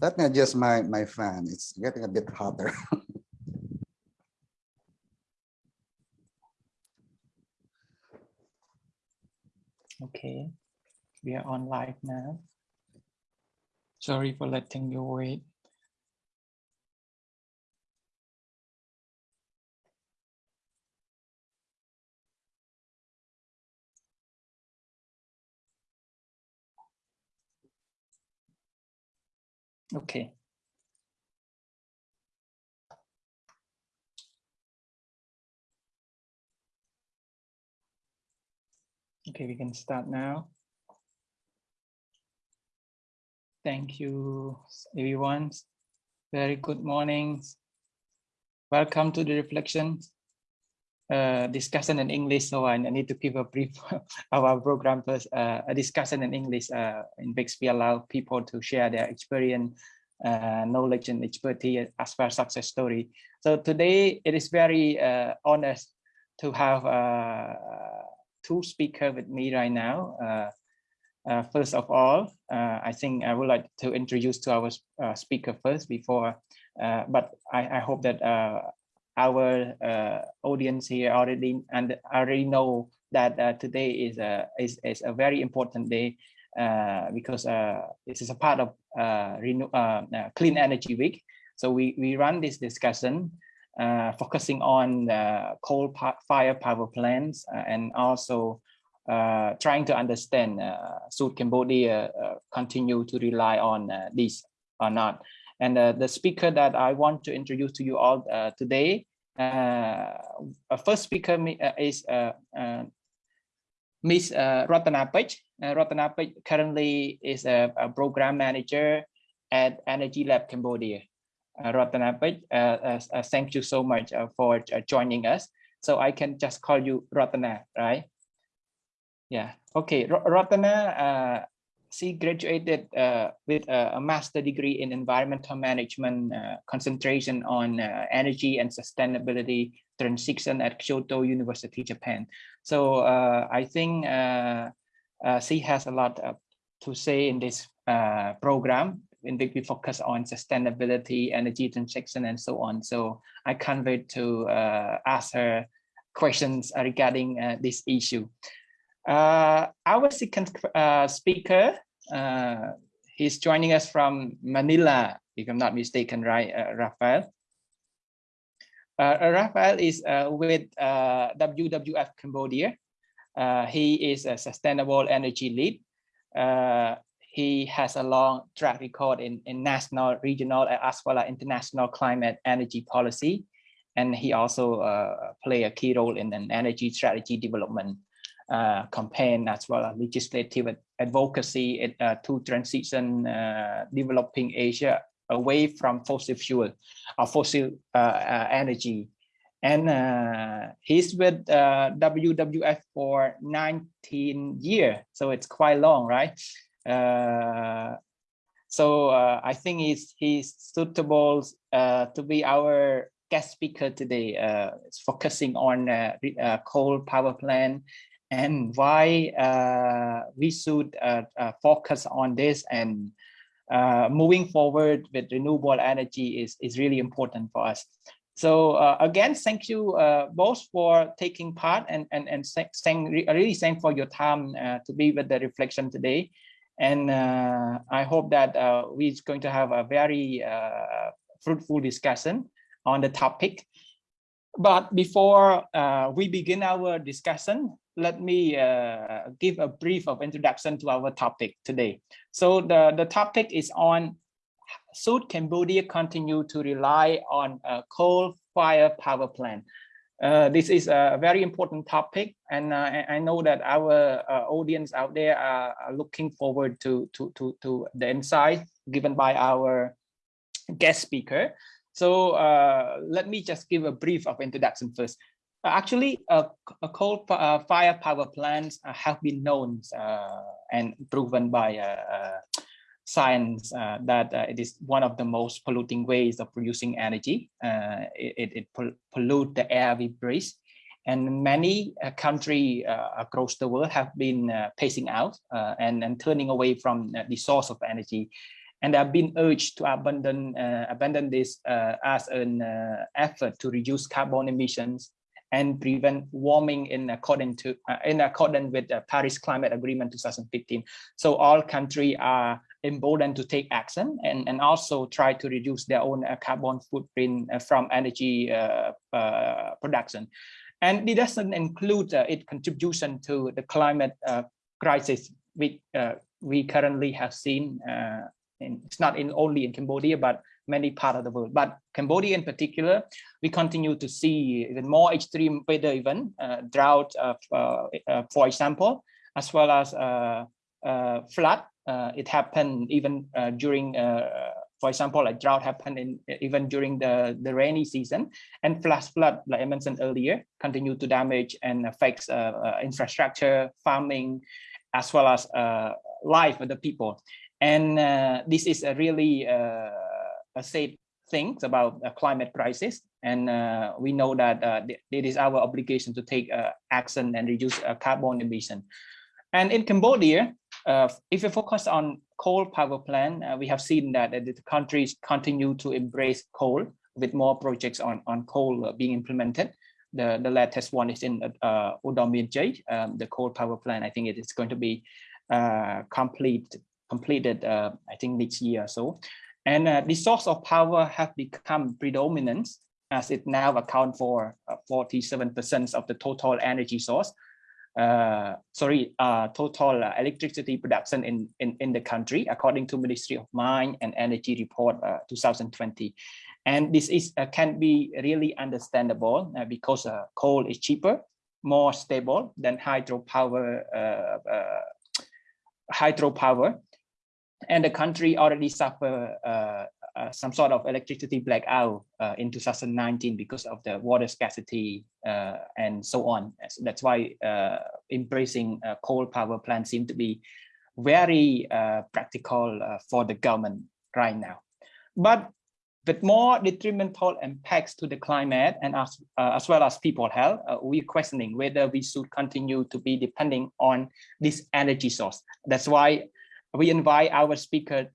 Let me adjust my, my fan. It's getting a bit hotter. Okay, we are on live now. Sorry for letting you wait. Okay. Okay, we can start now. Thank you, everyone. Very good morning. Welcome to the reflection uh, discussion in English. So I need to give a brief our program first. Uh, a discussion in English uh, in Bixby allow people to share their experience, uh, knowledge and expertise as well as success story. So today it is very uh, honest to have uh, two speakers with me right now. First of all, I think I would like to introduce to our speaker first before, but I, I, hope that our audience here already and already know that today is a is, is a very important day uh, because uh, this is a part of uh, renew, Clean Energy Week. So we, we run this discussion uh, focusing on uh, coal fire power plants uh, and also uh, trying to understand uh, South Cambodia uh, continue to rely on these or not. And uh, the speaker that I want to introduce to you all uh, today, uh, our first speaker is Ms. Ratana Pech. Ratana Pech currently is a, a program manager at Energy Lab Cambodia. Uh, uh, uh, thank you so much for joining us. So I can just call you Ratana, right? Yeah. Okay. Ratana, she graduated uh, with a, master degree in environmental management, uh, concentration on uh, energy and sustainability transition at Kyoto University, Japan. So I think she has a lot to say in this program in which we focus on sustainability, energy transition, and so on. So I can't wait to uh, ask her questions regarding uh, this issue. Uh, our second uh, speaker, uh, he's joining us from Manila, if I'm not mistaken, right, uh, Rafael? Rafael is with WWF Cambodia. he is a sustainable energy lead. Uh, he has a long track record in, in national, regional, and as well as international climate energy policy. And he also uh, play a key role in an energy strategy development uh, campaign as well as legislative advocacy uh, to transition uh, developing Asia away from fossil fuel or fossil uh, uh, energy. And he's with WWF for 19 years, so it's quite long, right? Uh, so uh, I think he's, he's suitable uh, to be our guest speaker today, uh, focusing on uh, uh, coal power plant and why uh, we should focus on this and moving forward with renewable energy is, is really important for us. So again, thank you both for taking part and and and saying really thank for your time to be with the reflection today. And uh, I hope that uh, we're going to have a very uh, fruitful discussion on the topic. But before uh, we begin our discussion, let me uh, give a brief of introduction to our topic today. So the, the topic is on should Cambodia continue to rely on a coal-fired power plant? Uh, this is a very important topic, and uh, I know that our uh, audience out there are, looking forward to, to, to, to the insight given by our guest speaker. So uh, let me just give a brief of introduction first. Uh, actually, a coal fire power plants have been known and proven by science uh, that uh, it is one of the most polluting ways of producing energy. Uh, it, it pollute the air we breathe. And many uh, countries uh, across the world have been uh, pacing out and, and turning away from the source of energy. and they have been urged to abandon uh, abandon this uh, as an uh, effort to reduce carbon emissions and prevent warming in accordance to uh, in accordance with the Paris Climate Agreement 2015. So all countries are emboldened to take action and, and also try to reduce their own uh, carbon footprint uh, from energy uh, production. And it doesn't include its contribution to the climate crisis uh, we currently have seen. In, it's not in only in Cambodia, but many parts of the world. But Cambodia in particular, we continue to see even more extreme weather event, uh, drought, uh, uh, uh, for example, as well as uh, uh, flood. Uh, it happened even during, for example, like drought happened in even during the, the rainy season and flash flood, like I mentioned earlier, continue to damage and affects infrastructure, farming, as well as life of the people. And this is a really uh, a things about a climate crisis. And uh, we know that uh, it is our obligation to take uh, action and reduce uh, carbon emission. And in Cambodia, uh, if we focus on coal power plant, uh, we have seen that uh, the countries continue to embrace coal with more projects on, on coal uh, being implemented. The, the latest one is in uh, um, the coal power plant. I think it is going to be uh, complete, completed, uh, I think next year or so. And uh, the source of power have become predominant as it now account for 47% of the total energy source. Uh, sorry, uh, total uh, electricity production in, in, in the country, according to Ministry of Mine and Energy Report uh, 2020. And this is uh, can be really understandable uh, because uh, coal is cheaper, more stable than hydropower, uh, uh, hydropower. And the country already suffer uh, uh, some sort of electricity blackout uh, in 2019 because of the water scarcity uh, and so on. So That's why uh, embracing uh, coal power plants seem to be very practical for the government right now. But with more detrimental impacts to the climate and as, as well as people health, we're questioning whether we should continue to be depending on this energy source. That's why we invite our speaker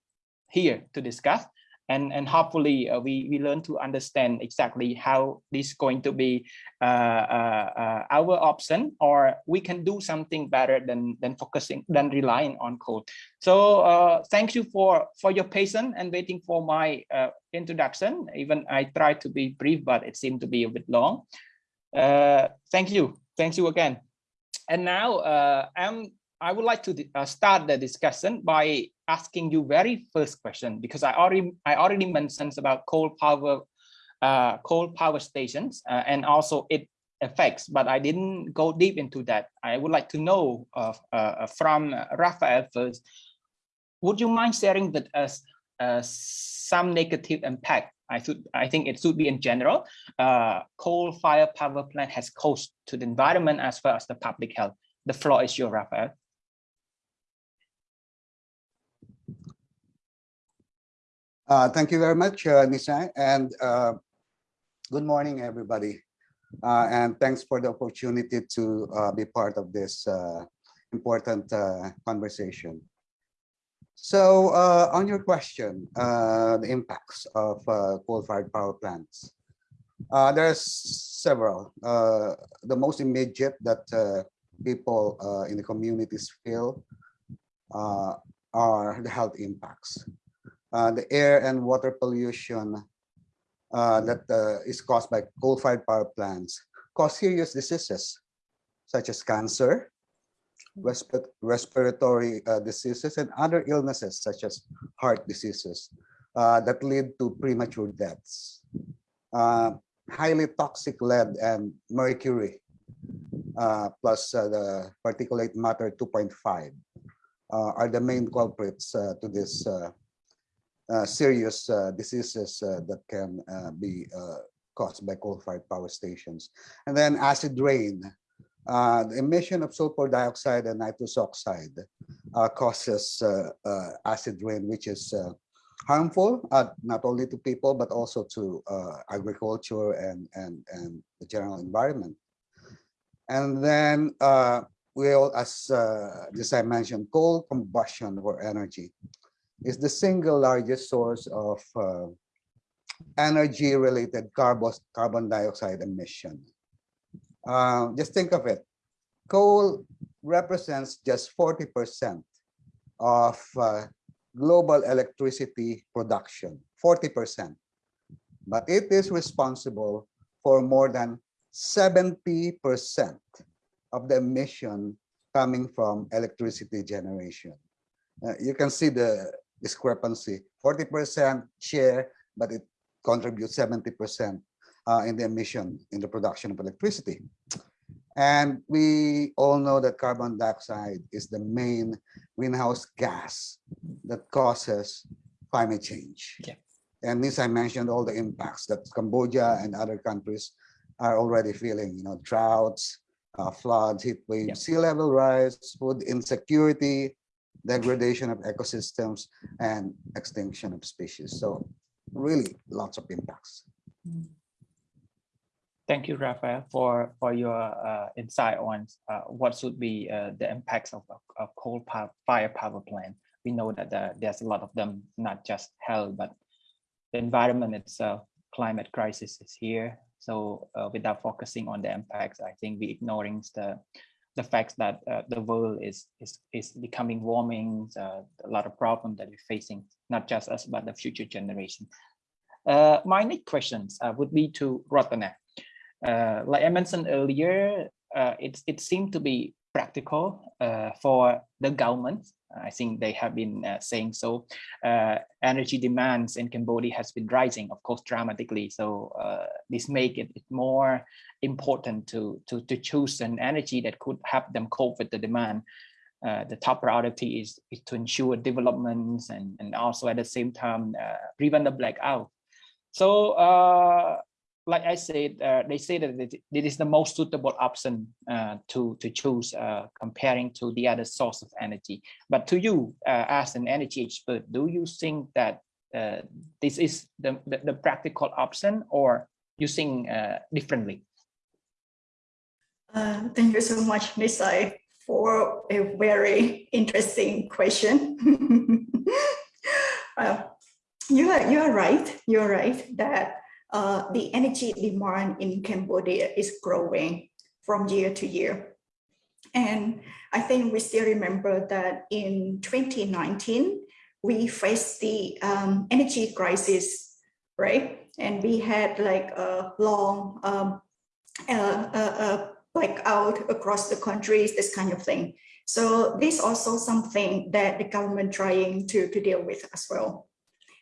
here to discuss and and hopefully uh, we we learn to understand exactly how this is going to be uh, uh, uh, our option or we can do something better than than focusing than relying on code. So uh, thank you for for your patience and waiting for my uh, introduction. Even i tried to be brief but it seemed to be a bit long. Thank you. Thank you again. And now i'm I would like to uh, start the discussion by asking you very first question because I already I already mentioned about coal power uh, coal power stations uh, and also it effects, but I didn't go deep into that. I would like to know uh, uh, from Raphael first. Would you mind sharing with us uh, some negative impact? I should I think it should be in general. Coal fire power plant has caused to the environment as well as the public health. The floor is your Raphael. Uh, thank you very much, uh, Nisai, and uh, good morning, everybody. Uh, and thanks for the opportunity to uh, be part of this uh, important conversation. So on your question, the impacts of coal-fired power plants, there's several. The most immediate that people in the communities feel are the health impacts uh, the air and water pollution uh, that uh, is caused by coal-fired power plants cause serious diseases such as cancer, respi- respiratory uh, diseases, and other illnesses such as heart diseases that lead to premature deaths. Highly toxic lead and mercury, uh, plus uh, the particulate matter 2.5 uh, are the main culprits to this serious uh, diseases uh, that can uh, be uh, caused by coal-fired power stations. And then acid rain. Uh, the emission of sulfur dioxide and nitrous oxide uh, causes uh, uh, acid rain, which is uh, harmful uh, not only to people but also to uh, agriculture and and and the general environment. And then uh, we all, as uh, just I mentioned, coal combustion for energy is the single largest source of uh, energy-related carbon, carbon dioxide emission. Uh, just think of it. Coal represents just 40% of uh, global electricity production, 40%. But it is responsible for more than 70% of the emission coming from electricity generation. Uh, you can see the discrepancy, 40% share, but it contributes 70% uh, in the emission in the production of electricity. And we all know that carbon dioxide is the main greenhouse gas that causes climate change. Yeah. And this I mentioned all the impacts that Cambodia and other countries are already feeling, you know, droughts, uh, floods, heat waves, Yeah. sea level rise, food insecurity, degradation of ecosystems, and extinction of species. So really lots of impacts. Thank you, Raphael, for for your uh, insight on uh, what should be uh, the impacts of, of, coal power, fire power plant. We know that uh, there's a lot of them, not just health, but the environment itself, climate crisis is here. So uh, without focusing on the impacts, I think we're ignoring the the fact that uh, the world is is is becoming warming. Uh, a lot of problems that we're facing, not just us, but the future generation. Uh, my next questions uh, would be to Ratana. Uh, like I mentioned earlier, uh, it, it seemed to be practical uh, for the government. I think they have been uh, saying so. Uh, energy demands in Cambodia has been rising, of course, dramatically. So uh, this make it more important to, to, to choose an energy that could help them cope with the demand. Uh, the top priority is, is to ensure developments and, and also at the same time prevent the blackout. So like I said, uh, they say that it, it is the most suitable option uh, to to choose uh, comparing to the other source of energy. But to you, as an energy expert, do you think that this is the, the, the practical option, or you think differently? thank you so much, Nisai, for a very interesting question. you are you are right. You are right that uh, the energy demand in Cambodia is growing from year to year. And I think we still remember that in 2019, we faced the um, energy crisis, right? And we had like a long um, uh, uh, blackout across the countries, this kind of thing. So this also something that the government trying to, to deal with as well.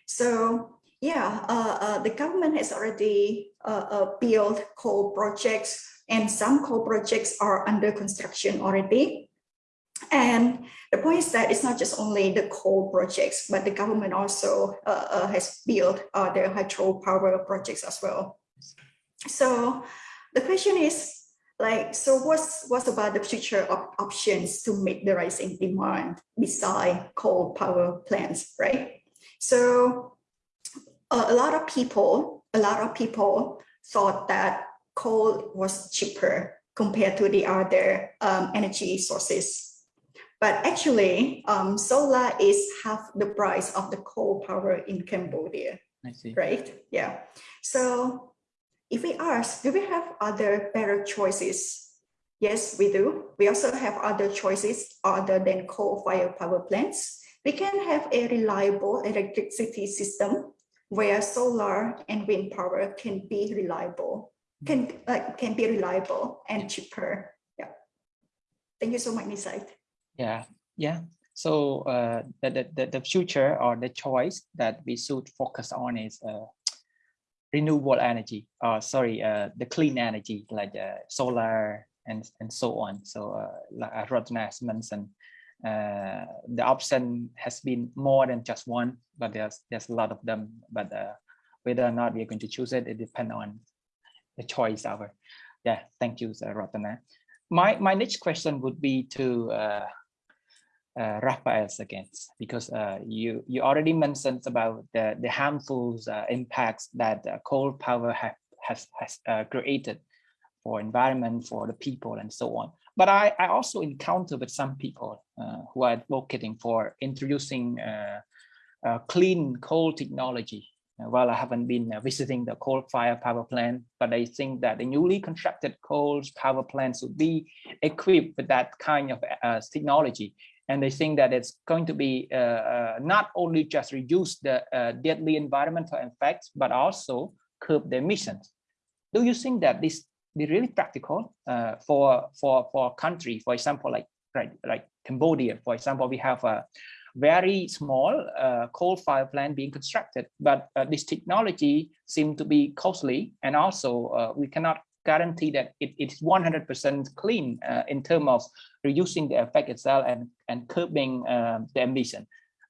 So yeah, uh, uh, the government has already uh, uh, built coal projects and some coal projects are under construction already. And the point is that it's not just only the coal projects, but the government also uh, uh, has built their hydropower projects as well. So the question is, like, so what's, what's about the future of options to meet the rising demand beside coal power plants, right? So uh, a lot of people, a lot of people thought that coal was cheaper compared to the other um, energy sources. But actually, um, solar is half the price of the coal power in Cambodia. I see. Right? Yeah. So if we ask, do we have other better choices? Yes, we do. We also have other choices other than coal-fired power plants. We can have a reliable electricity system where solar and wind power can be reliable, can, uh, can be reliable and cheaper. Yeah. Thank you so much, Nisai. Yeah, yeah. So uh, the, the, the future or the choice that we should focus on is uh, renewable energy, or sorry, uh, the clean energy like uh, solar and, and so on. So uh, like Ratana has mentioned, uh, the option has been more than just one, but there's there's a lot of them. But uh, whether or not we're going to choose it, it depends on the choice our. Yeah, thank you, Ratana. My my next question would be to uh, uh, again, because uh, you you already mentioned about the the harmful uh, impacts that uh, coal power have has has uh, created for environment, for the people, and so on. But I, I also encounter with some people uh, who are advocating for introducing uh, uh, clean coal technology. Uh, Well, I haven't been uh, visiting the coal-fired power plant, but I think that the newly constructed coal power plants would be equipped with that kind of uh, technology. And they think that it's going to be uh, uh, not only just reduce the uh, deadly environmental effects, but also curb the emissions. Do you think that this be really practical uh, for for for a country, for example, like right, like Cambodia, for example, we have a very small uh, coal-fired plant being constructed, but uh, this technology seems to be costly, and also uh, we cannot guarantee that it, it's 100% clean uh, in terms of reducing the effect itself and and curbing um, the emission.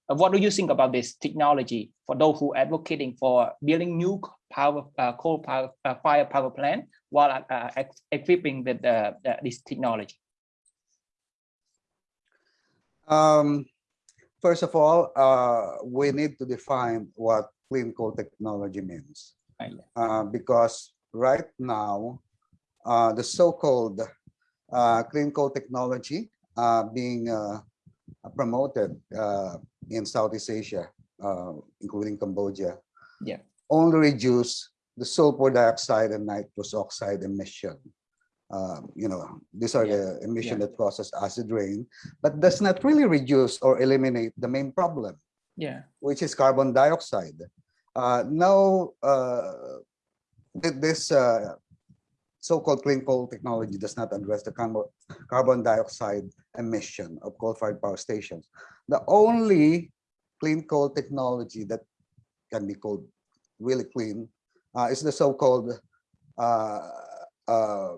Uh, what do you think about this technology for those who are advocating for building new power uh, coal power fire power plant while equipping with this technology? Um, first of all, uh, we need to define what clean coal technology means. Uh, because right now, uh, the so-called uh, clean coal technology uh, being uh, promoted uh, in Southeast Asia, uh, including Cambodia, Yeah. only reduce the sulfur dioxide and nitrous oxide emission. Um, you know, these are Yeah, the emission yeah. that causes acid rain, but does not really reduce or eliminate the main problem Yeah. which is carbon dioxide. Uh, now, uh, this uh, so-called clean coal technology does not address the carbon, carbon dioxide emission of coal-fired power stations. The only clean coal technology that can be called really clean uh, is the so-called uh, uh,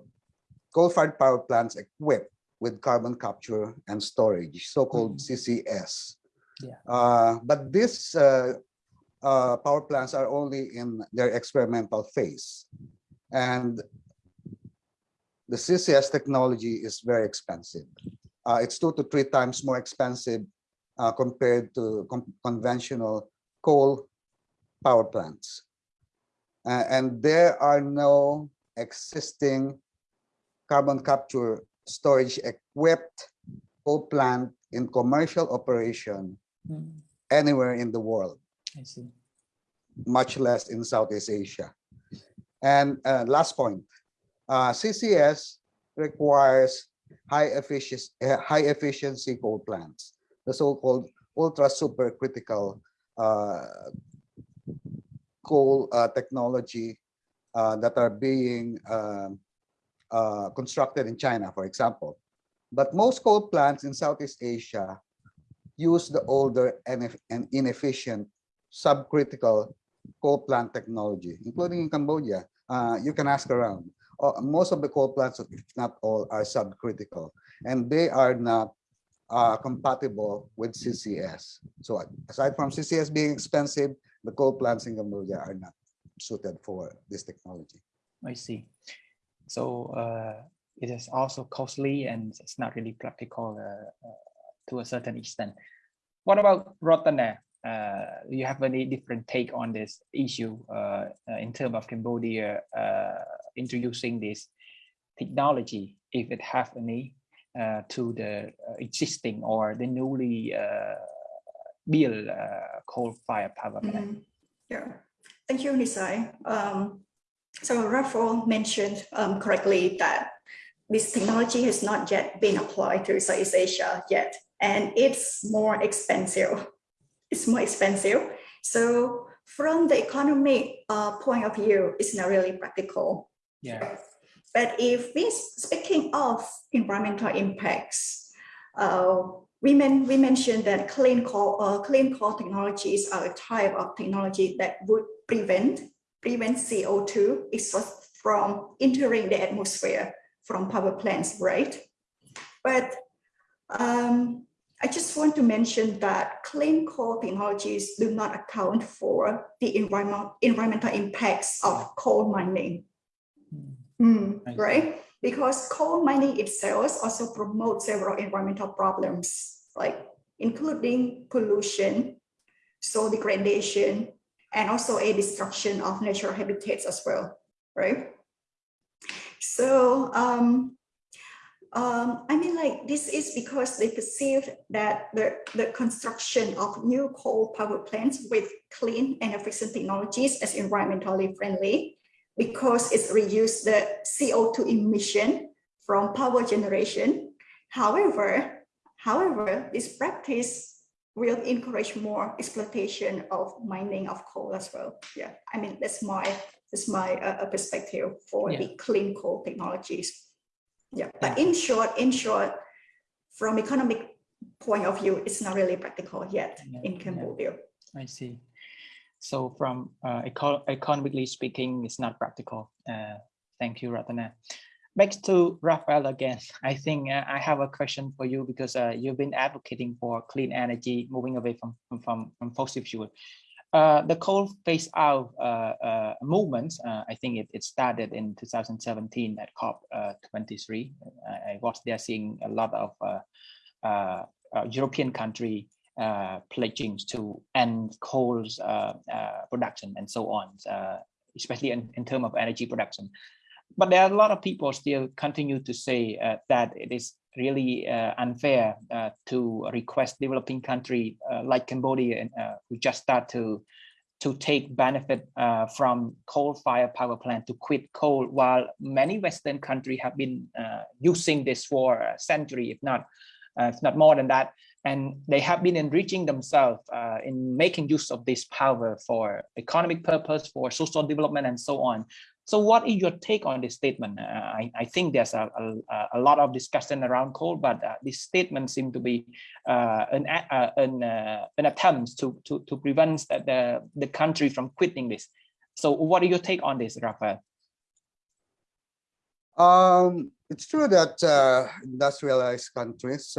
coal-fired power plants equipped with carbon capture and storage, so-called CCS. Yeah. Uh, but these uh, uh, power plants are only in their experimental phase. And the CCS technology is very expensive. Uh, it's two to three times more expensive uh, compared to con- conventional coal power plants. Uh, and there are no existing carbon capture storage equipped coal plant in commercial operation Mm, anywhere in the world, I see. much less in Southeast Asia. And uh, last point, uh, CCS requires high efficiency, high efficiency coal plants, the so-called ultra supercritical uh, coal uh, technology uh, that are being um, uh, constructed in China, for example. But most coal plants in Southeast Asia use the older and and inefficient subcritical coal plant technology, including in Cambodia. Uh, you can ask around. Uh, most of the coal plants, if not all, are subcritical, and they are not uh, compatible with CCS. So aside from CCS being expensive, the coal plants in Cambodia are not suited for this technology. I see. So uh, it is also costly and it's not really practical uh, uh, to a certain extent. What about Ratana? Uh, do you have any different take on this issue uh, uh, in terms of Cambodia uh, introducing this technology, if it have any, uh, to the uh, existing or the newly uh, built uh, coal-fired power plant? Mhm. Yeah, thank you, Nisai. Um, so Rafael mentioned um, correctly that this technology has not yet been applied to Southeast Asia yet, and it's more expensive. It's more expensive. So from the economic uh, point of view, it's not really practical. Yeah. But if we speaking of environmental impacts, uh, we, men, we mentioned that clean coal, uh, clean coal technologies are a type of technology that would prevent prevent CO2 exhaust from entering the atmosphere from power plants, right? But um, I just want to mention that clean coal technologies do not account for the environment, environmental impacts of coal mining. Mm, right? Because coal mining itself also promotes several environmental problems, like including pollution, soil degradation, and also a destruction of natural habitats as well, right? So um, Um, I mean, like this is because they perceive that the, the construction of new coal power plants with clean and efficient technologies as environmentally friendly because it's reduced the CO2 emission from power generation. However, however, this practice will encourage more exploitation of mining of coal as well. Yeah, I mean, that's my that's my uh, perspective for Yeah. the clean coal technologies. Yeah, but in short, in short, from economic point of view, it's not really practical yet Yeah, in yeah. Cambodia. I see. So from uh, eco economically speaking, it's not practical. Uh, thank you, Ratana. Back to Rafael again. I think uh, I have a question for you because uh, you've been advocating for clean energy, moving away from from from, fossil fuel. Uh, the coal phase out uh, uh, movement, uh, I think it, it started in 2017 at COP uh, 23. I, was there seeing a lot of European country pledging to end coal's production and so on, especially in, in terms of energy production. But there are a lot of people still continue to say uh, that it is really uh, unfair uh, to request developing country uh, like Cambodia uh, who just start to to take benefit uh, from coal-fired power plant to quit coal, while many Western countries have been using this for a century, if not if not more than that and they have been enriching themselves in making use of this power for economic purpose, for social development, and so on. So, what is your take on this statement? Uh, I, I think there's a, a, a lot of discussion around coal, but uh, this statement seems to be uh, an uh, an, uh, an attempt to to to prevent the, the country from quitting this. So, what is your take on this, Rafael? Um, it's true that uh, industrialized countries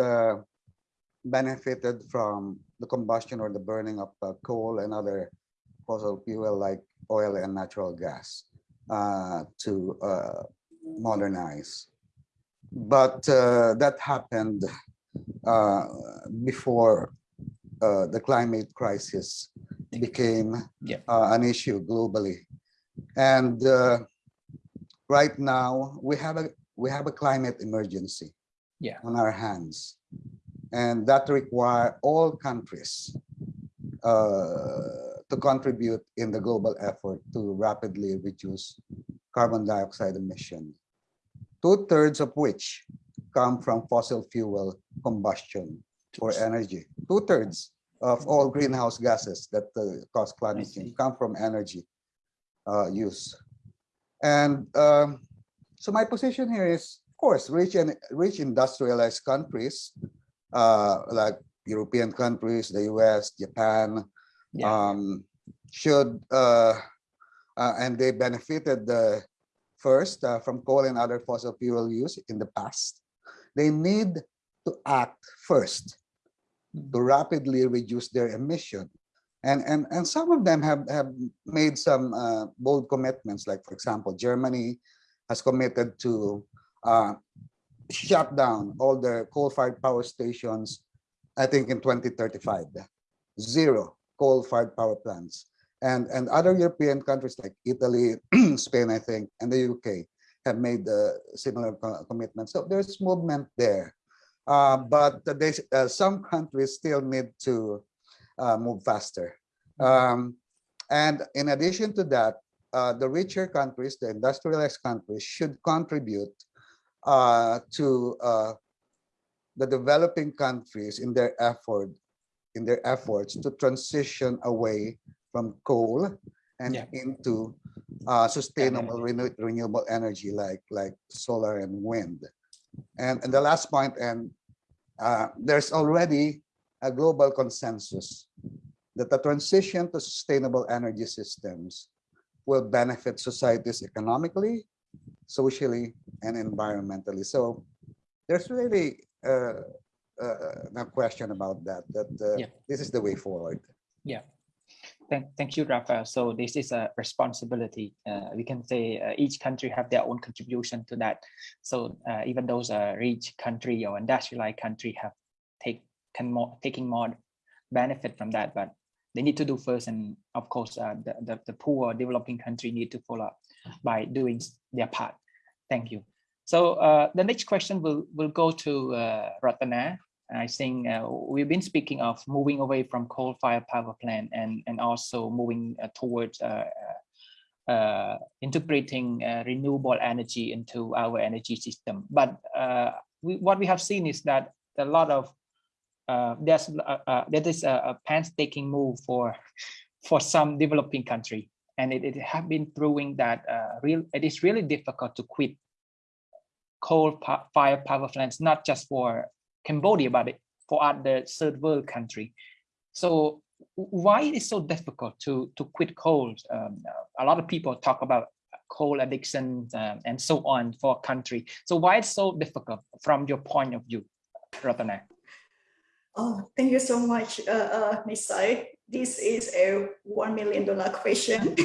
benefited from the combustion or the burning of coal and other fossil fuel like oil and natural gas uh, to uh, modernize. But uh, that happened uh, before uh, the climate crisis became Yeah. uh, an issue globally. And uh, right now we have a we have a climate emergency Yeah. on our hands and that require all countries uh, to contribute in the global effort to rapidly reduce carbon dioxide emission two-thirds of which come from fossil fuel combustion for energy. Two-thirds of all greenhouse gases that uh, cause climate change come from energy uh, use. And um, so my position here is, of course, rich and rich industrialized countries, uh, like European countries, the US, Japan, Yeah. um, should, uh, uh, and they benefited the first uh, from coal and other fossil fuel use in the past. They need to act first to rapidly reduce their emission. And, and, and some of them have, have made some uh, bold commitments, like, for example, Germany has committed to uh, shut down all their coal-fired power stations, I think in 2035, zero coal-fired power plants. And, and other European countries like Italy, Spain, I think, and the UK have made uh, similar co- commitments. So there's movement there. Uh, but they, uh, some countries still need to uh, move faster. Um, and in addition to that, uh, the richer countries, the industrialized countries, should contribute uh, to uh, the developing countries in their effort, in their efforts to transition away from coal and Yeah. into uh, sustainable renew- renewable energy like like solar and wind. And and the last point, and uh, there's already a global consensus that the transition to sustainable energy systems will benefit societies economically, socially, and environmentally. So there's really uh, uh, no question about that, that uh, Yeah. this is the way forward. Yeah. Thank, thank you, Rafael. So this is a responsibility. Uh, we can say uh, each country have their own contribution to that. So uh, even those uh, rich country or industrialized country have take can more taking more benefit from that, but they need to do first. And of course, uh, the, the the poor developing country need to follow up by doing their part. Thank you. So uh, the next question will will go to uh, Ratana. I think uh, we've been speaking of moving away from coal-fired power plant and and also moving uh, towards uh, uh, integrating renewable energy into our energy system. But we, what we have seen is that a lot of there's there is a, a painstaking move for for some developing country, and it, it have been proving that real it is really difficult to quit coal fire power plants, not just for Cambodia, but for other third world country. So why it is so difficult to to quit coal? Um, a lot of people talk about coal addiction um, and so on for a country. So why it's so difficult from your point of view, Ratana? Oh, thank you so much, uh, uh, Nisai. This is a one million dollar question.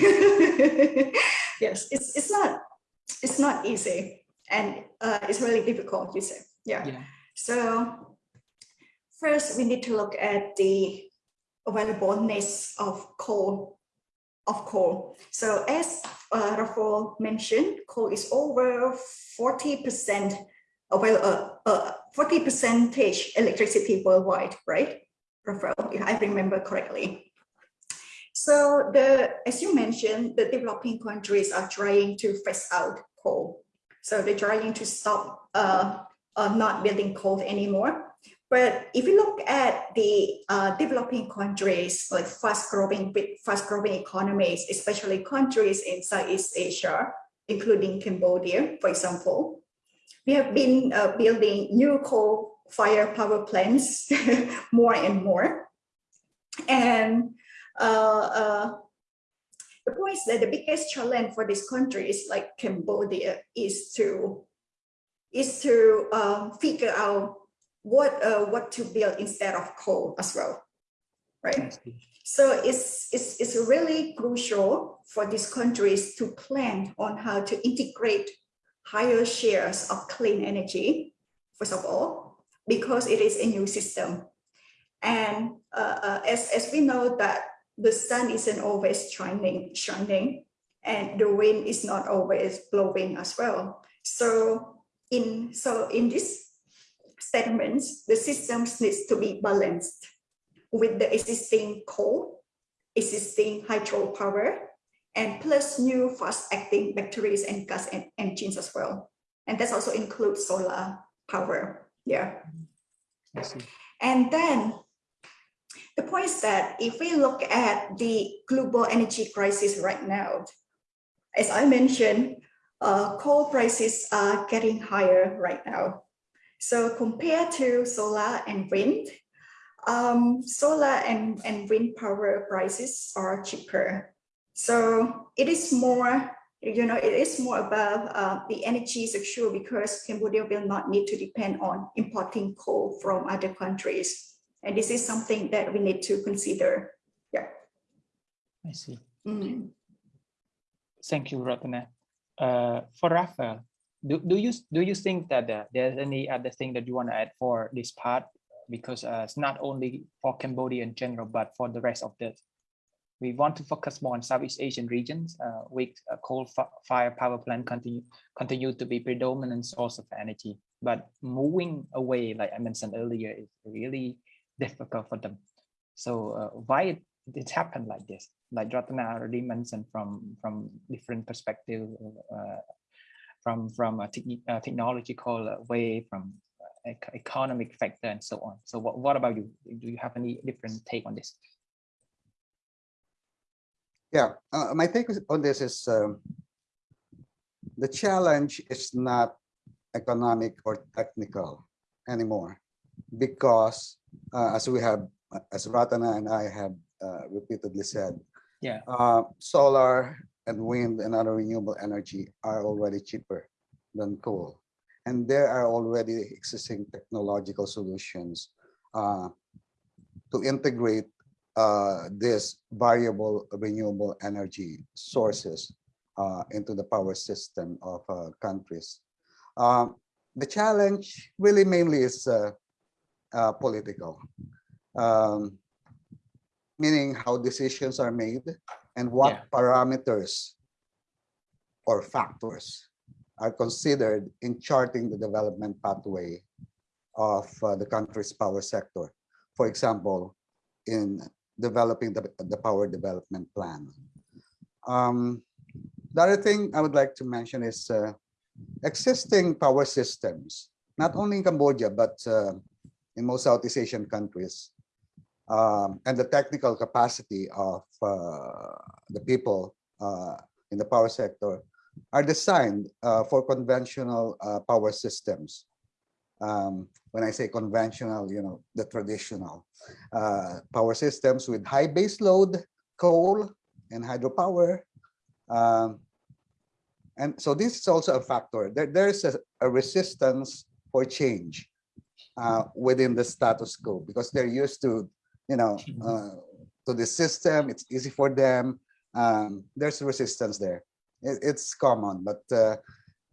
yes, it's it's not it's not easy, and uh, it's really difficult. You say, yeah. Yeah. So first, we need to look at the availableness of coal. Of coal. So as uh, Rafael mentioned, coal is over forty percent avail uh, uh, 40 percentage electricity worldwide, right? Rafael, if I remember correctly. So the, as you mentioned, the developing countries are trying to phase out coal. So they're trying to stop uh, uh, not building coal anymore. But if you look at the uh, developing countries, like fast growing, fast growing economies, especially countries in Southeast Asia, including Cambodia, for example, we have been uh, building new coal fire power plants more and more. And uh, uh, the point is that the biggest challenge for this country is like Cambodia is to is to um, figure out what uh, what to build instead of coal as well, right? So it's, it's, it's really crucial for these countries to plan on how to integrate higher shares of clean energy, first of all, because it is a new system. And uh, uh, as, as we know that the sun isn't always shining, shining and the wind is not always blowing as well. So in, so in this statements, the systems needs to be balanced with the existing coal, existing hydropower, and plus new fast-acting batteries and gas en engines as well. And that also includes solar power. Yeah. And then the point is that if we look at the global energy crisis right now, as I mentioned, uh, coal prices are getting higher right now. So compared to solar and wind, um, solar and, and wind power prices are cheaper. So it is more, you know, it is more about uh, the energy secure because Cambodia will not need to depend on importing coal from other countries. And this is something that we need to consider. Yeah. I see. Mm. Thank you, Ratana. Uh, for Rafael, do, do you do you think that uh, there's any other thing that you want to add for this part? Because uh, it's not only for Cambodia in general, but for the rest of the, we want to focus more on Southeast Asian regions uh, with coal fi- fire power plant continue continue to be predominant source of energy. But moving away, like I mentioned earlier, is really difficult for them. So uh, why it, it happened like this? Like Ratana already mentioned from from different perspective, uh, from from a uh, technological way, from ec- economic factor, and so on. So what, what about you? Do you have any different take on this? Yeah, uh, my take on this is um, the challenge is not economic or technical anymore because uh, as we have, as Ratana and I have uh, repeatedly said, Yeah. uh, solar and wind and other renewable energy are already cheaper than coal. And there are already existing technological solutions uh, to integrate uh, this variable renewable energy sources uh, into the power system of uh, countries. Um, the challenge really mainly is uh, political, um, meaning how decisions are made and what Yeah. parameters or factors are considered in charting the development pathway of uh, the country's power sector. For example, in developing the, the power development plan. Um, the other thing I would like to mention is uh, existing power systems, not only in Cambodia, but uh, in most Southeast Asian countries, um, and the technical capacity of uh, the people uh, in the power sector are designed uh, for conventional uh, power systems. Um, when I say conventional, you know, the traditional uh, power systems with high base load, coal and hydropower. Um, and so this is also a factor. There, there's a, a resistance for change uh, within the status quo because they're used to, you know, uh, to the system. It's easy for them. Um, there's resistance there. It, it's common, but uh,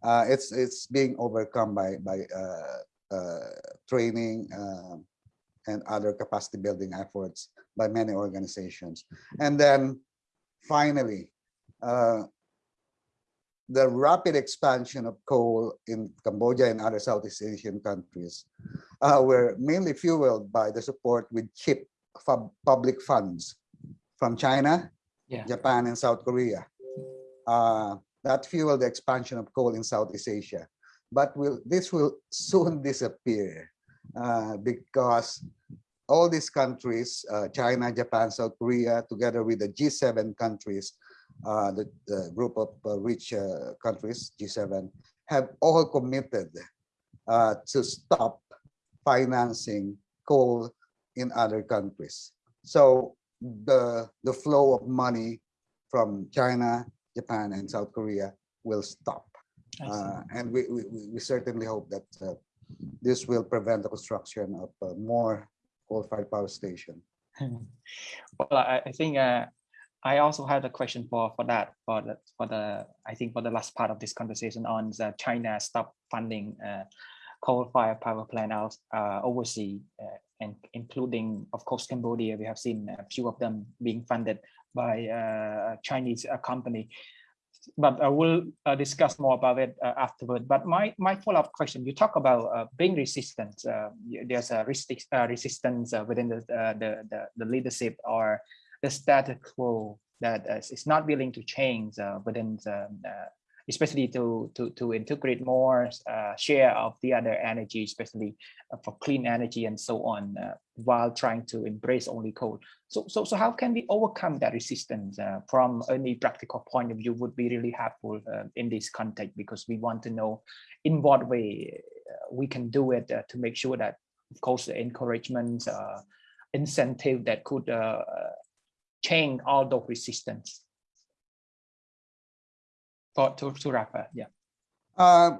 uh, it's it's being overcome by by uh, uh, training um, and other capacity building efforts by many organizations. And then finally, uh, the rapid expansion of coal in Cambodia and other Southeast Asian countries uh, were mainly fueled by the support with cheap public funds from China, Yeah. Japan, and South Korea. Uh, that fueled the expansion of coal in Southeast Asia. But will this will soon disappear uh, because all these countries, uh, China, Japan, South Korea, together with the G7 countries, the, the group of uh, rich uh, countries, G7, have all committed uh, to stop financing coal in other countries. So the, the flow of money from China, Japan, and South Korea will stop. Uh, and we, we, we- certainly hope that uh, this will prevent the construction of uh, more coal-fired power station. Well, I, I think uh, I also had a question for for that for the for the I think for the last part of this conversation on the China stop funding uh, coal-fired power plant out uh, overseas uh, and including of course Cambodia. We have seen a few of them being funded by uh, Chinese uh, company. But I will uh, discuss more about it afterward. But my my follow-up question: You talk about being resistant. There's a resist, resistance within the, the the the leadership or the status quo that uh, is not willing to change uh, within uh, especially to to to integrate more uh, share of the other energy, especially uh, for clean energy and so on, uh, while trying to embrace only coal. So so so how can we overcome that resistance from any practical point of view would be really helpful in this context because we want to know in what way we can do it to make sure that of course the encouragement incentive that could uh, change all those resistance. For to, to Rafa, yeah. Uh,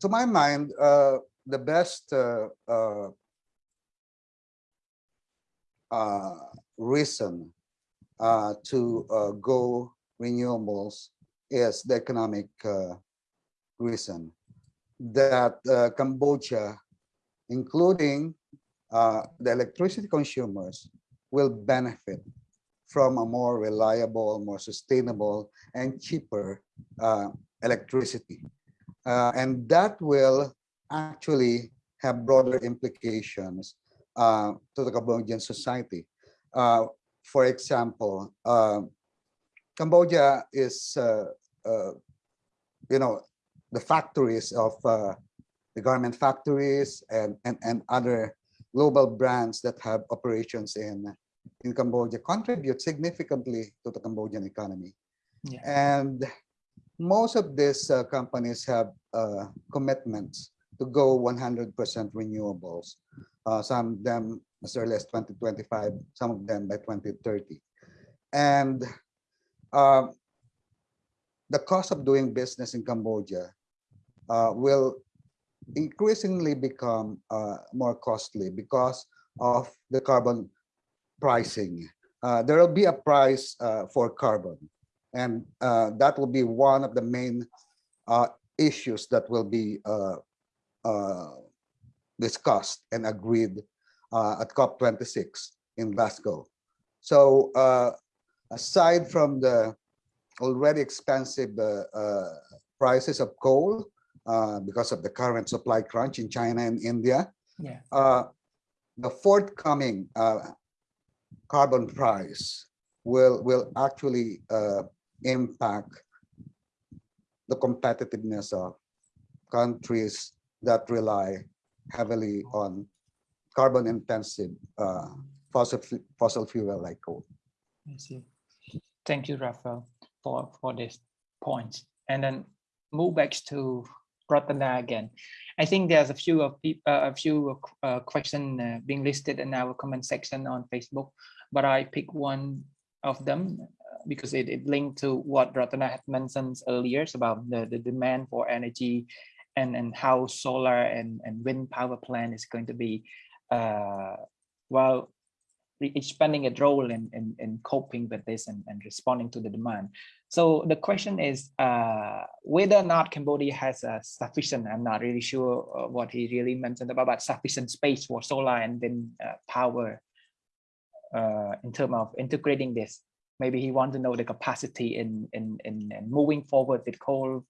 to my mind, uh, the best uh, uh, uh, reason uh, to go renewables is the economic reason that Cambodia, including the electricity consumers, will benefit from a more reliable, more sustainable, and cheaper uh, electricity. Uh, and that will actually have broader implications uh, to the Cambodian society. Uh, for example, uh, Cambodia is, uh, uh, you know, the factories of the garment factories and, and, and other global brands that have operations in, in Cambodia contribute significantly to the Cambodian economy. Yeah. And most of these uh, companies have uh, commitments to go 100% renewables. Uh, some of them as early as 2025, some of them by 2030. And uh, the cost of doing business in Cambodia uh, will increasingly become uh, more costly because of the carbon pricing. Uh, there will be a price uh, for carbon, and uh, that will be one of the main uh, issues that will be uh, uh, discussed and agreed uh, at COP26 in Glasgow. So uh, aside from the already expensive uh, uh, prices of coal uh, because of the current supply crunch in China and India. Yeah. Uh, the forthcoming uh, carbon price will will actually uh, impact the competitiveness of countries that rely heavily on carbon intensive uh, fossil fossil fuel like coal. I see. Thank you, Rafael, for, for this point. And then move back to Ratana again. I think there's a few of uh, a few uh, question uh, being listed in our comment section on Facebook, but I pick one of them uh, because it, it linked to what Ratana had mentioned earlier about the, the demand for energy and, and how solar and, and wind power plant is going to be uh, well expanding a role in, in, in coping with this and, and responding to the demand. So the question is uh, whether or not Cambodia has a sufficient, I'm not really sure uh, what he really mentioned about, but sufficient space for solar and wind uh, power uh, in terms of integrating this. Maybe he wants to know the capacity in, in, in, in moving forward with coal,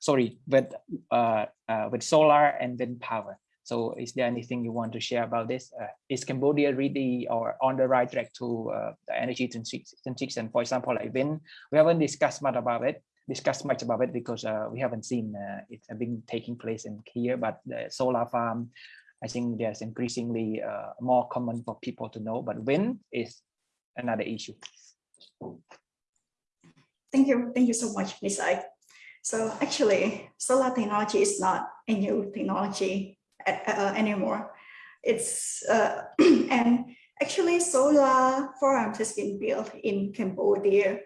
sorry, with, uh, uh, with solar and wind power. So is there anything you want to share about this? Uh, is Cambodia really or on the right track to uh, the energy transi- transition? For example, like wind, we haven't discussed much about it, discussed much about it because uh, we haven't seen uh, it been taking place in here, but the solar farm, I think there's increasingly uh, more common for people to know, but when is another issue. Thank you. Thank you so much, Ms. I. So actually, solar technology is not a new technology uh, anymore. It's uh, and actually solar farms has been built in Cambodia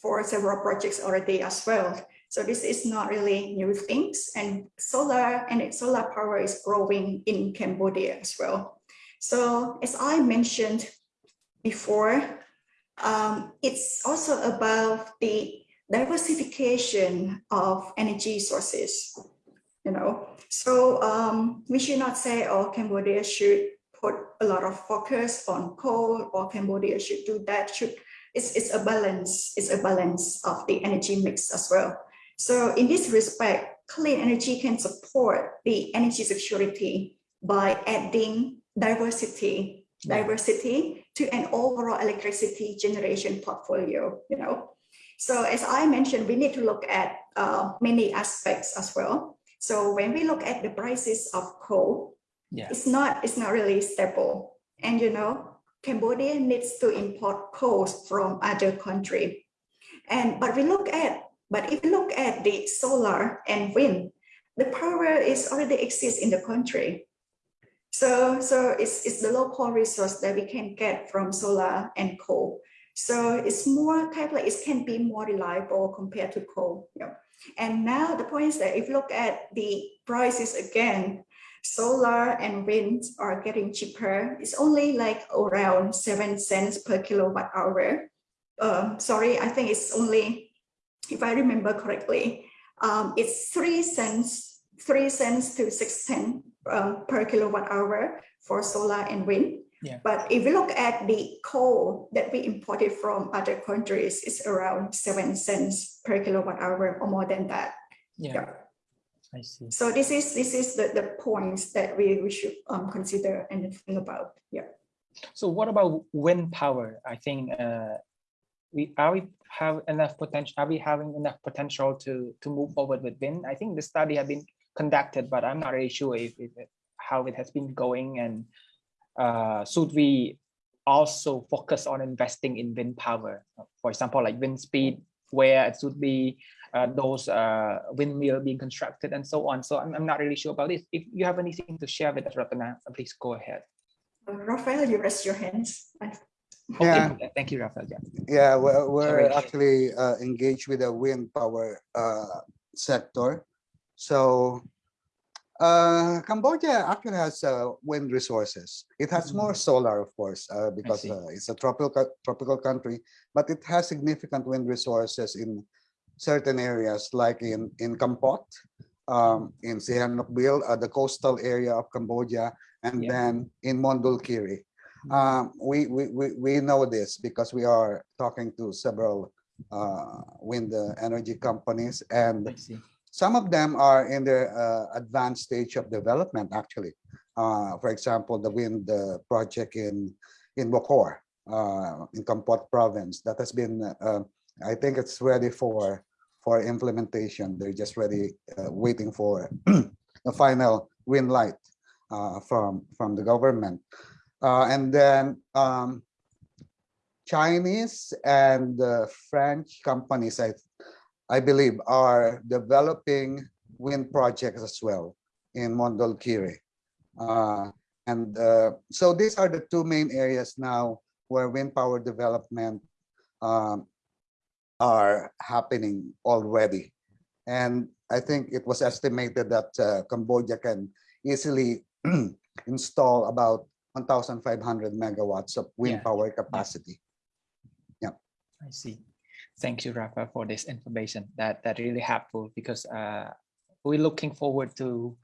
for several projects already as well. So this is not really new things and solar and solar power is growing in Cambodia as well. So as I mentioned before, um, it's also about the diversification of energy sources. You know, so um, we should not say, "Oh, Cambodia should put a lot of focus on coal," or "Cambodia should do that." Should it's it's a balance. It's a balance of the energy mix as well. So in this respect, clean energy can support the energy security by adding diversity diversity to an overall electricity generation portfolio, you know. So as I mentioned, we need to look at uh, many aspects as well. So when we look at the prices of coal, Yeah. it's not it's not really stable. And you know, Cambodia needs to import coal from other country. And but we look at but if you look at the solar and wind, the power is already exists in the country. So, so it's, it's the local resource that we can get from solar and coal. So it's more kind of like it can be more reliable compared to coal. Yeah. And now the point is that if you look at the prices again, solar and wind are getting cheaper. It's only like around seven cents per kilowatt hour. Um, sorry, I think it's only, if I remember correctly, um, it's three cents, three cents to six cents um, per kilowatt hour for solar and wind. Yeah. But if you look at the coal that we imported from other countries, it's around seven cents per kilowatt hour or more than that. Yeah, I see. So this is this is the, the points that we, we should um, consider and think about. Yeah. So what about wind power? I think uh, we are we have enough potential. Are we having enough potential to to move forward with wind? I think the study have been conducted, but I'm not really sure if, if how it has been going. And uh, should we also focus on investing in wind power? For example, like wind speed, where it should be uh, those uh, windmill being constructed and so on. So I'm, I'm not really sure about this. If you have anything to share with us, Ratana, please go ahead. Rafael, you raise your hands. Yeah. Okay, thank you, Rafael. Yeah. Yeah, we're, we're actually uh, engaged with the wind power uh, sector. So uh, Cambodia actually has uh, wind resources. It has more solar, of course, uh, because uh, it's a tropical tropical country, but it has significant wind resources in certain areas, like in in Kampot, um, in Sihanoukville, uh, the coastal area of Cambodia, and Yeah. then in Mondulkiri. Um, we, we, we, we know this because we are talking to several uh, wind energy companies and some of them are in the uh, advanced stage of development, actually. Uh, for example, the wind uh, project in in Bokor, uh, in Kampot province, that has been, uh, I think it's ready for for implementation. They're just ready, uh, waiting for the final green light uh, from from the government. Uh, and then um, Chinese and uh, French companies, I I believe, are developing wind projects as well in Mondulkiri. Uh, and uh, so these are the two main areas now where wind power development um, are happening already. And I think it was estimated that uh, Cambodia can easily install about 1,500 megawatts of wind Yeah. power capacity. Yeah. I see. Thank you, Rafa, for this information. That that really helpful because uh, we're looking forward to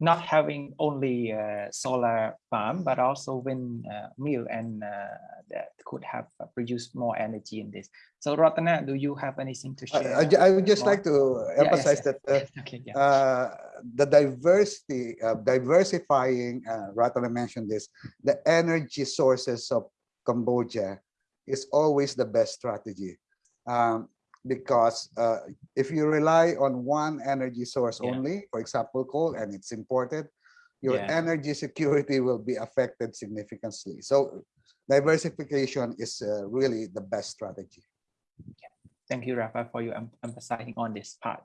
not having only uh, solar farm but also wind uh, mill and uh, that could have produced more energy in this. So, Ratana, do you have anything to share? I I would just more? like to emphasize yes. that uh, okay, yeah. uh, the diversity, uh, diversifying, uh, Ratana mentioned this, the energy sources of Cambodia is always the best strategy. Um, because uh, if you rely on one energy source Yeah. only, for example, coal, and it's imported, your Yeah. energy security will be affected significantly. So diversification is uh, really the best strategy. Thank you, Rafa, for you em- emphasizing on this part.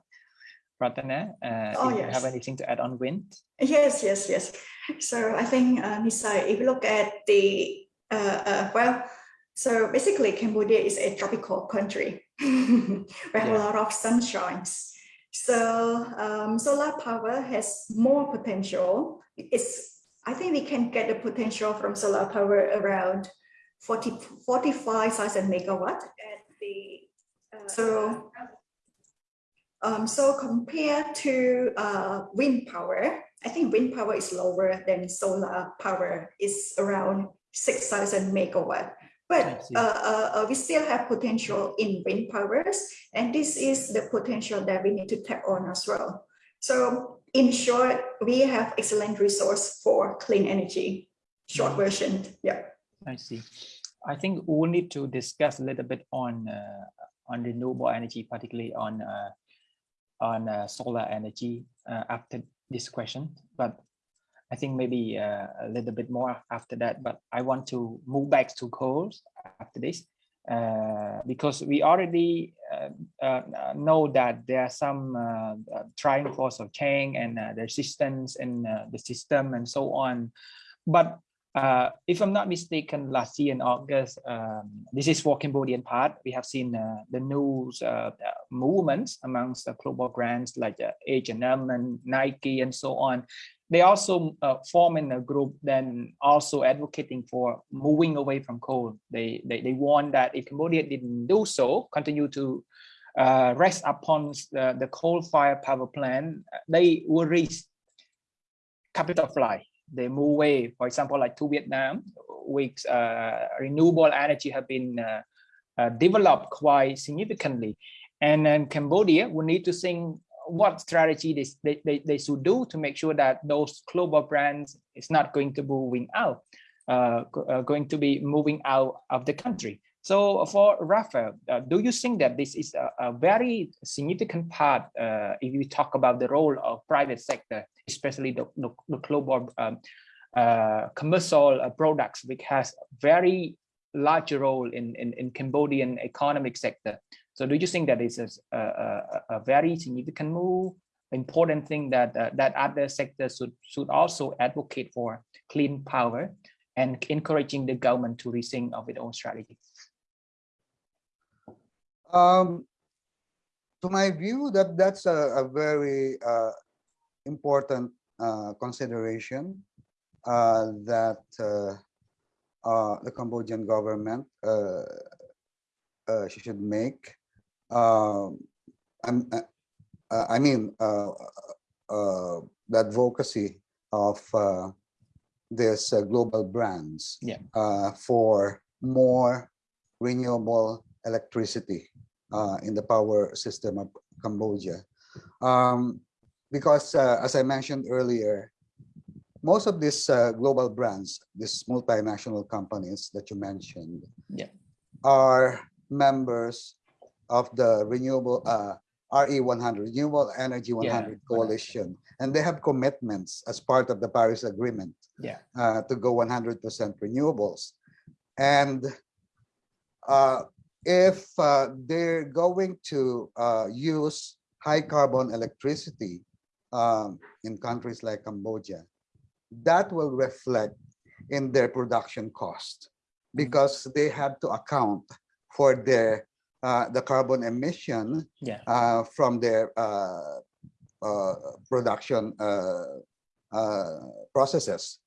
Ratana, uh, Oh, if you have anything to add on wind? Yes, yes, yes. So I think, uh, Nisai, if you look at the, uh, uh, well, so basically Cambodia is a tropical country. we have Yeah. a lot of sunshines. So um, solar power has more potential. It's, I think we can get the potential from solar power around 40, 45,000 megawatt at the, uh, so um, so compared to uh, wind power, I think wind power is lower than solar power. It's around 6,000 megawatt. But uh, uh, uh, we still have potential in wind powers, and this is the potential that we need to tap on as well. So in short, we have excellent resource for clean energy. Short Mhm. version, yeah. I see. I think we need to discuss a little bit on uh, on renewable energy, particularly on uh, on uh, solar energy uh, after this question. But I think maybe uh, a little bit more after that. But I want to move back to coal after this uh, because we already uh, uh, know that there are some uh, uh, trying force of change and uh, the resistance in uh, the system and so on. But uh, if I'm not mistaken, last year in August, um, this is for Cambodian part, we have seen uh, the news uh, uh, movements amongst the global brands like uh, H&M and Nike and so on. They also uh, form in a group then also advocating for moving away from coal. They, they, they warn that if Cambodia didn't do so, continue to uh, rest upon the, the coal-fired power plant, they will reach capital flight they move away. For example, like to Vietnam, which uh, renewable energy have been uh, uh, developed quite significantly. And then Cambodia will need to think what strategy they, they, they, should do to make sure that those global brands is not going to be moving out, uh, uh, going to be moving out of the country. So for Rafael, uh, do you think that this is a, a very significant part uh, if you talk about the role of private sector, especially the, the, the global um, uh, commercial uh, products, which has very large role in, in, in Cambodian economic sector. So do you think that is a, a, a- very significant move, important thing that uh, that other sectors should should also advocate for clean power and encouraging the government to rethink of its own strategy? Um, to my view, that that's a, a very uh, important uh, consideration uh, that uh, uh, the Cambodian government uh, should make. Um, I'm, uh, uh, I mean, uh, uh, the advocacy of uh, these uh, global brands Yeah. uh, for more renewable electricity uh, in the power system of Cambodia. Um, because uh, as I mentioned earlier, most of these uh, global brands, these multinational companies that you mentioned, Yeah. are members of the renewable uh, RE100, Renewable Energy 100 Coalition, and they have commitments as part of the Paris Agreement Yeah. uh, to go 100% renewables. And uh, if uh, they're going to uh, use high carbon electricity um, in countries like Cambodia, that will reflect in their production cost because they have to account for their uh, the carbon emission Yeah. uh, from their uh, uh, production uh, uh, processes.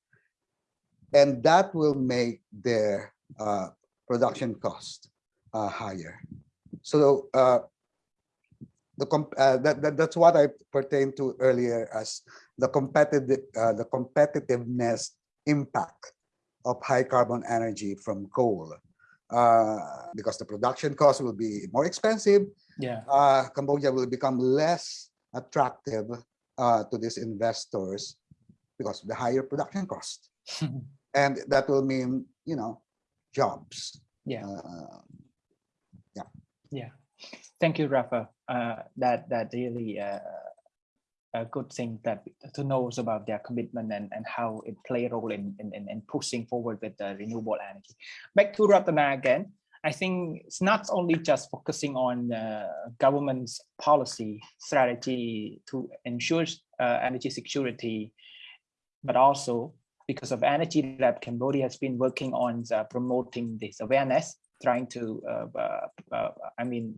And that will make their uh, production cost uh, higher. So uh, the comp uh, that, that that's what I pertained to earlier as the competitive uh, the competitiveness impact of high carbon energy from coal. Uh, because the production cost will be more expensive, Yeah. uh, Cambodia will become less attractive uh, to these investors because of the higher production cost. And that will mean, you know, jobs. Yeah. Uh, Yeah, thank you, Rafa. Uh, that that really uh, a good thing that to know about their commitment and, and how it play a role in, in, in, in pushing forward with the renewable energy. Back to Ratana again. I think it's not only just focusing on uh, government's policy strategy to ensure uh, energy security, but also because of Energy Lab, Cambodia has been working on uh, promoting this awareness trying to, uh, uh, I mean,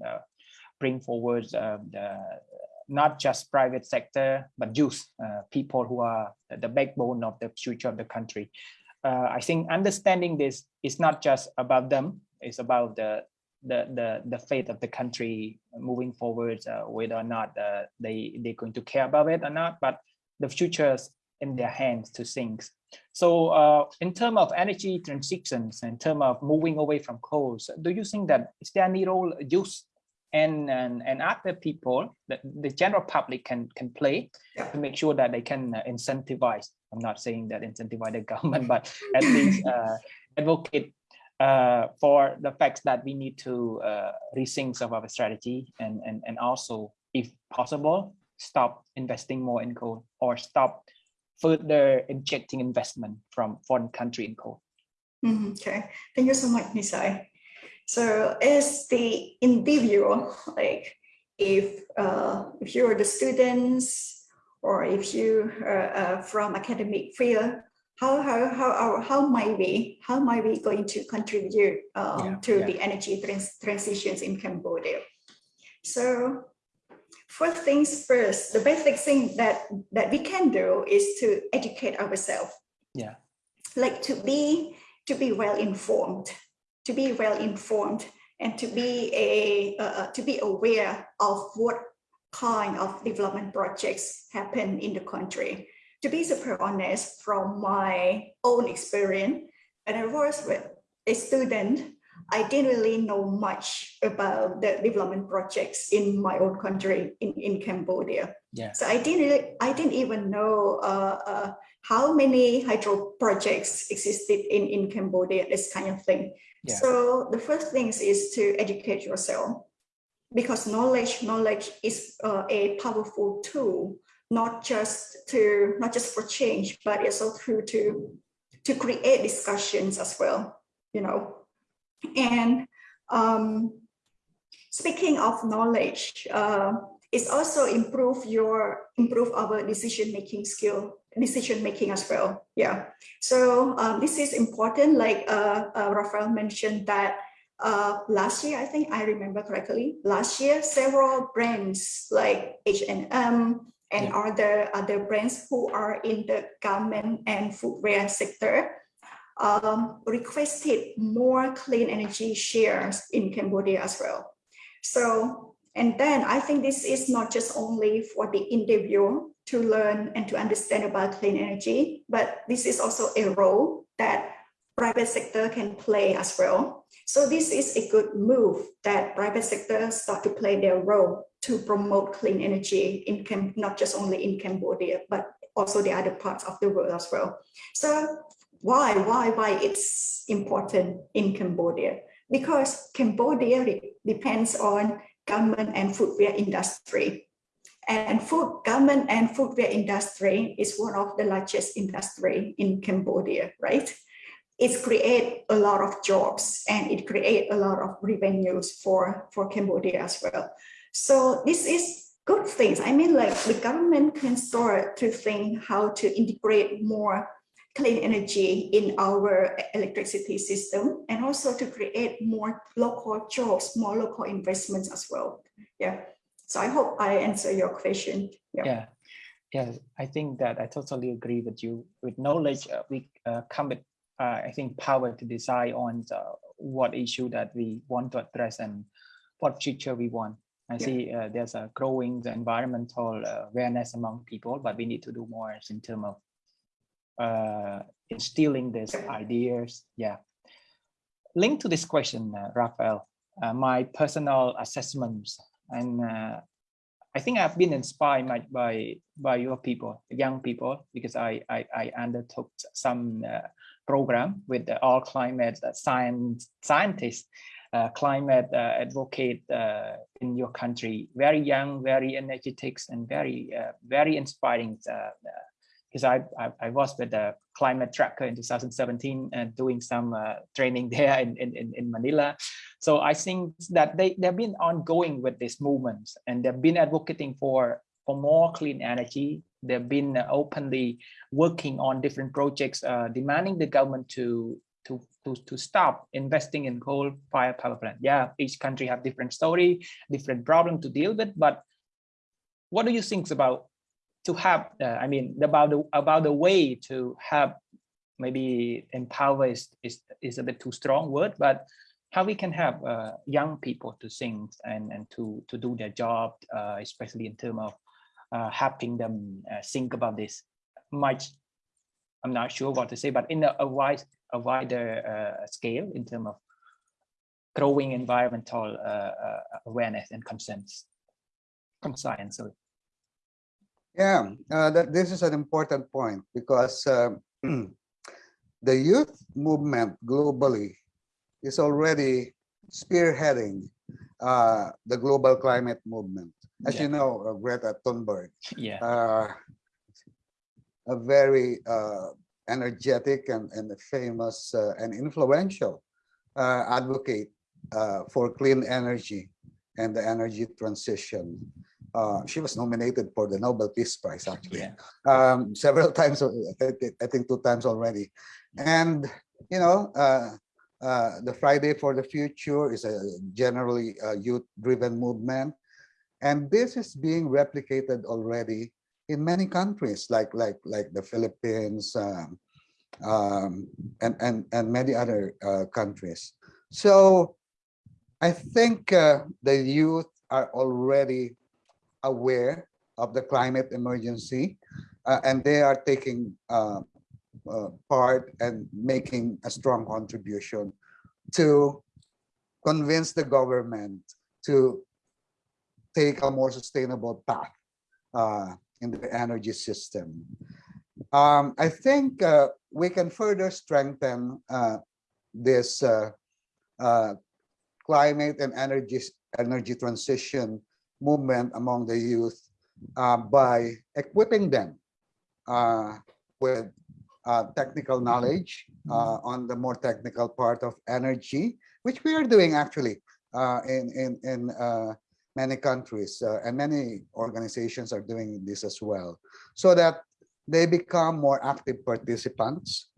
bring forward the, not just private sector, but youth, uh, people who are the backbone of the future of the country. Uh, I think understanding this is not just about them, it's about the the the, the fate of the country moving forward, uh, whether or not uh, they they're going to care about it or not, but the future's in their hands to think. So uh, in terms of energy transitions, in terms of moving away from coals, do you think that is there any role youth and, and, and other people that the general public can, can play to make sure that they can uh, incentivize, I'm not saying that incentivize the government, but at least uh, advocate uh, for the fact that we need to uh, rethink some of our strategy and, and, and also, if possible, stop investing more in coal or stop further injecting investment from foreign country in coal. Mhm, Okay, thank you so much, Nisai. So as the individual, like if uh, if you're the students or if you are uh, from academic field, how how how how, how might we how might we going to contribute um, Yeah, to yeah. the energy trans transitions in Cambodia? So first things first, the basic thing that that we can do is to educate ourselves Yeah, like to be to be well informed to be well informed and to be a uh, to be aware of what kind of development projects happen in the country. To be super honest from my own experience when i was a student i didn't really know much about the development projects in my own country in, in cambodia yeah, so I didn't, really, I didn't even know uh, uh, how many hydro projects existed in, in Cambodia, this kind of thing. Yeah. So the first things is to educate yourself because knowledge, knowledge is uh, a powerful tool, not just to, not just for change, but it's also to, to create discussions as well, you know. And um, speaking of knowledge, uh, it's also improve your improve our decision making skill decision making as well yeah so um, this is important like uh, uh, Rafael mentioned that uh, last year I think I remember correctly last year several brands like H&M and Yeah. other other brands who are in the garment and footwear sector um, requested more clean energy shares in Cambodia as well so and then I think this is not just only for the individual to learn and to understand about clean energy, but this is also a role that private sector can play as well. So this is a good move that private sector start to play their role to promote clean energy in Cam not just only in Cambodia, but also the other parts of the world as well. So why, why, why it's important in Cambodia? Because Cambodia depends on government and footwear industry. And food, government and footwear industry is one of the largest industry in Cambodia, right? It create a lot of jobs and it create a lot of revenues for, for Cambodia as well. So this is good things. I mean, like the government can start to think how to integrate more clean energy in our electricity system and also to create more local jobs, more local investments as well. Yeah. So I hope I answer your question. Yeah. Yeah. Yes, I think that I totally agree with you. With knowledge, uh, we uh, come with, uh, I think, power to decide on the, what issue that we want to address and what future we want. I Yeah. see uh, there's a growing the environmental uh, awareness among people, but we need to do more in terms of uh, instilling these ideas. Yeah. Linked to this question, uh, Rafael, uh, my personal assessments, and uh, I think I've been inspired by by, by your people, young people, because I I, I undertook some uh, program with all climate uh, science scientists, uh, climate uh, advocate uh, in your country. Very young, very energetic, and very very inspiring. Because I, I I was with the climate tracker in 2017 and doing some uh, training there in, in in Manila. So I think that they they've been ongoing with this movement and they've been advocating for for more clean energy. They've been openly working on different projects, uh, demanding the government to to to to stop investing in coal fire power plant. Yeah, each country have different story, different problem to deal with. But what do you think about to have? Uh, I mean, about the about the way to have maybe empower is is, is a bit too strong word, but how we can have uh, young people to sing and and to to do their job, uh, especially in terms of uh, helping them uh, think about this much. I'm not sure what to say, but in a, a wide a wider uh, scale in terms of growing environmental awareness and conscience, conscience. Yeah, uh, that this is an important point because um, the youth movement globally is already spearheading uh, the global climate movement. As Yeah. you know, uh, Greta Thunberg, Yeah, uh, a very uh, energetic and, and famous uh, and influential uh, advocate uh, for clean energy and the energy transition. Uh, she was nominated for the Nobel Peace Prize, actually, yeah, um, several times, I think two times already. And, you know, uh, uh, the Friday for the Future is a generally uh, youth-driven movement. And this is being replicated already in many countries, like like like the Philippines um, um, and and and many other uh, countries. So I think uh, the youth are already aware of the climate emergency, uh, and they are taking uh, uh, part and making a strong contribution to convince the government to take a more sustainable path uh, in the energy system. Um, I think uh, we can further strengthen uh, this climate and energy energy transition movement among the youth uh, by equipping them uh, with uh, technical knowledge uh, on the more technical part of energy, which we are doing actually uh, in in in uh, many countries and many organizations are doing this as well, so that they become more active participants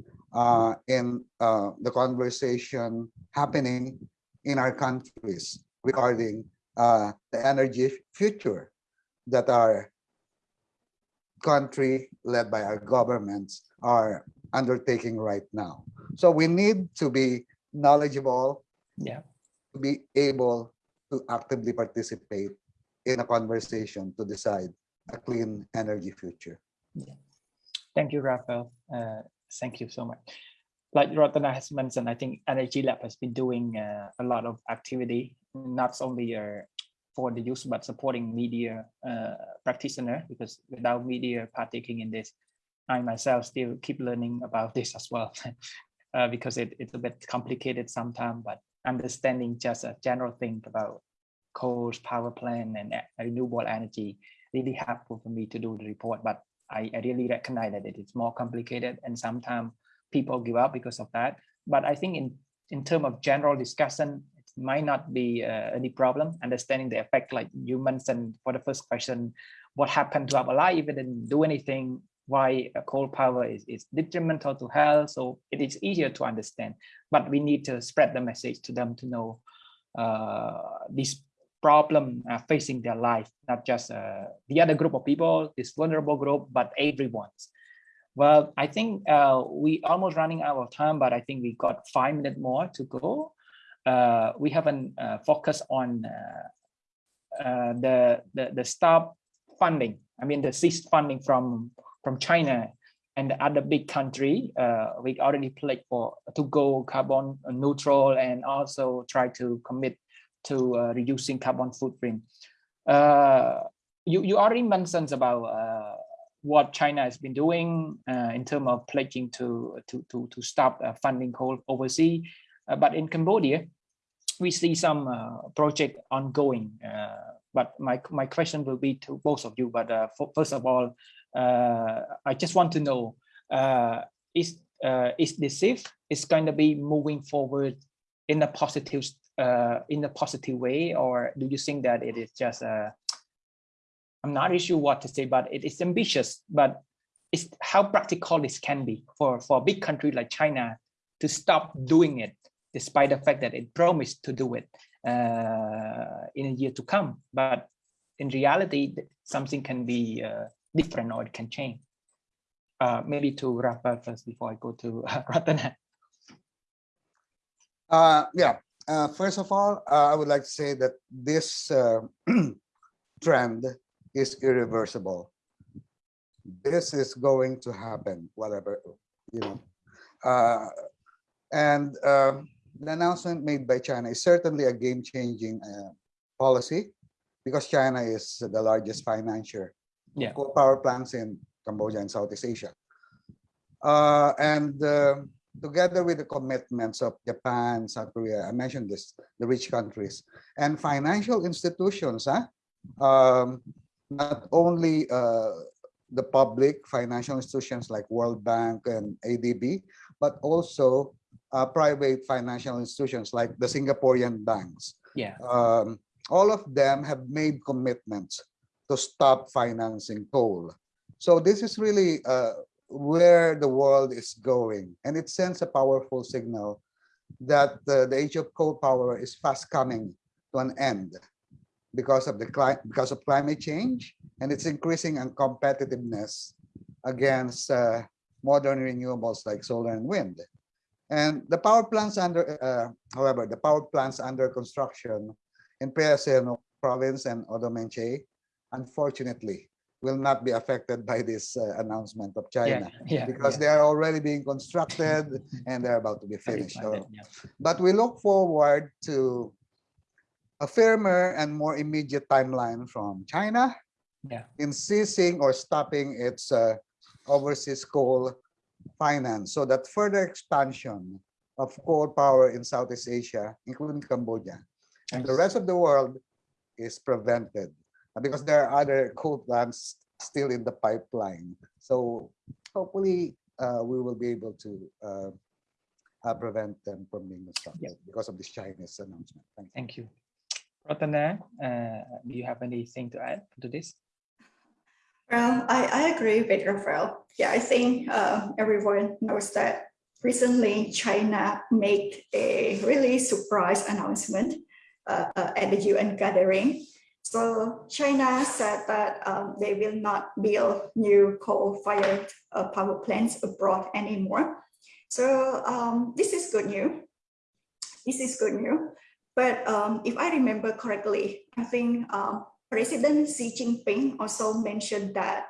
in the conversation happening in our countries regarding uh, the energy future that our country led by our governments are undertaking right now. So we need to be knowledgeable, yeah. to be able to actively participate in a conversation to decide a clean energy future. Yeah. Thank you, Rafael. Uh, thank you so much. like Ratana has mentioned, I think Energy Lab has been doing uh, a lot of activity, not only for the use, but supporting media uh, practitioner, because without media partaking in this, I myself still keep learning about this as well, uh, because it, it's a bit complicated sometimes, but understanding just a general thing about coals, power plant and renewable energy really helpful for me to do the report, but I, I really recognize that it is more complicated and sometimes people give up because of that. But I think in, in terms of general discussion, might not be uh, any problem understanding the effect like you mentioned for the first question, what happened to our life if it didn't do anything, why coal power is, is detrimental to health. So it is easier to understand, but we need to spread the message to them to know uh, this problem uh, facing their life, not just uh, the other group of people, this vulnerable group, but everyone's. Well, I think uh, we almost running out of time, but I think we got five minutes more to go. Uh, we haven't uh, focused on uh, the, the the stop funding. I mean, the cease funding from from China and the other big country. we already pledged for to go carbon neutral and also try to commit to uh, reducing carbon footprint. Uh, you, you already mentioned about uh, what China has been doing in terms of pledging to, to, to, to stop funding coal overseas. But in Cambodia, we see some project ongoing. but my, my question will be to both of you. But for, first of all, I just want to know, is uh, is this if is going to be moving forward in a positive uh, in a positive way, or do you think that it is just a, uh, I'm not sure what to say, but it is ambitious, but it's how practical this can be for, for a big country like China to stop doing it, despite the fact that it promised to do it uh, in a year to come. But in reality, something can be uh, different or it can change. Uh, maybe to wrap up first before I go to uh, Ratana. Yeah, uh, first of all, uh, I would like to say that this uh, trend is irreversible. This is going to happen, whatever, you know. And um, the announcement made by China is certainly a game-changing uh, policy because China is the largest financier yeah. of coal power plants in Cambodia and Southeast Asia. Uh, and um, together with the commitments of Japan, South Korea, I mentioned this, the rich countries, and financial institutions, huh? um, not only uh, the public financial institutions like World Bank and ADB, but also uh, private financial institutions like the Singaporean banks. Yeah. Um, all of them have made commitments to stop financing coal. So this is really uh, where the world is going. And it sends a powerful signal that uh, the age of coal power is fast coming to an end because of the because of climate change and its increasing competitiveness against uh, modern renewables like solar and wind. And the power plants under, uh, however, the power plants under construction in Preah Sihanouk province and Oddar Meanchey, unfortunately, will not be affected by this uh, announcement of China yeah, yeah, because yeah. they are already being constructed and they're about to be finished. So, but we look forward to a firmer and more immediate timeline from China yeah. in ceasing or stopping its uh, overseas coal finance so that further expansion of coal power in Southeast Asia, including Cambodia, and the rest of the world is prevented because there are other coal plants still in the pipeline. So hopefully uh, we will be able to uh, uh, prevent them from being constructed yeah. because of this Chinese announcement. Thank you. Thank you. Ratana, uh, do you have anything to add to this? Well, I, I agree with Rafael. Yeah, I think uh, everyone knows that recently China made a really surprise announcement uh, uh, at the UN gathering so China said that um, they will not build new coal-fired uh, power plants abroad anymore. So um, this is good news. This is good news. But um, if I remember correctly, I think um, President Xi Jinping also mentioned that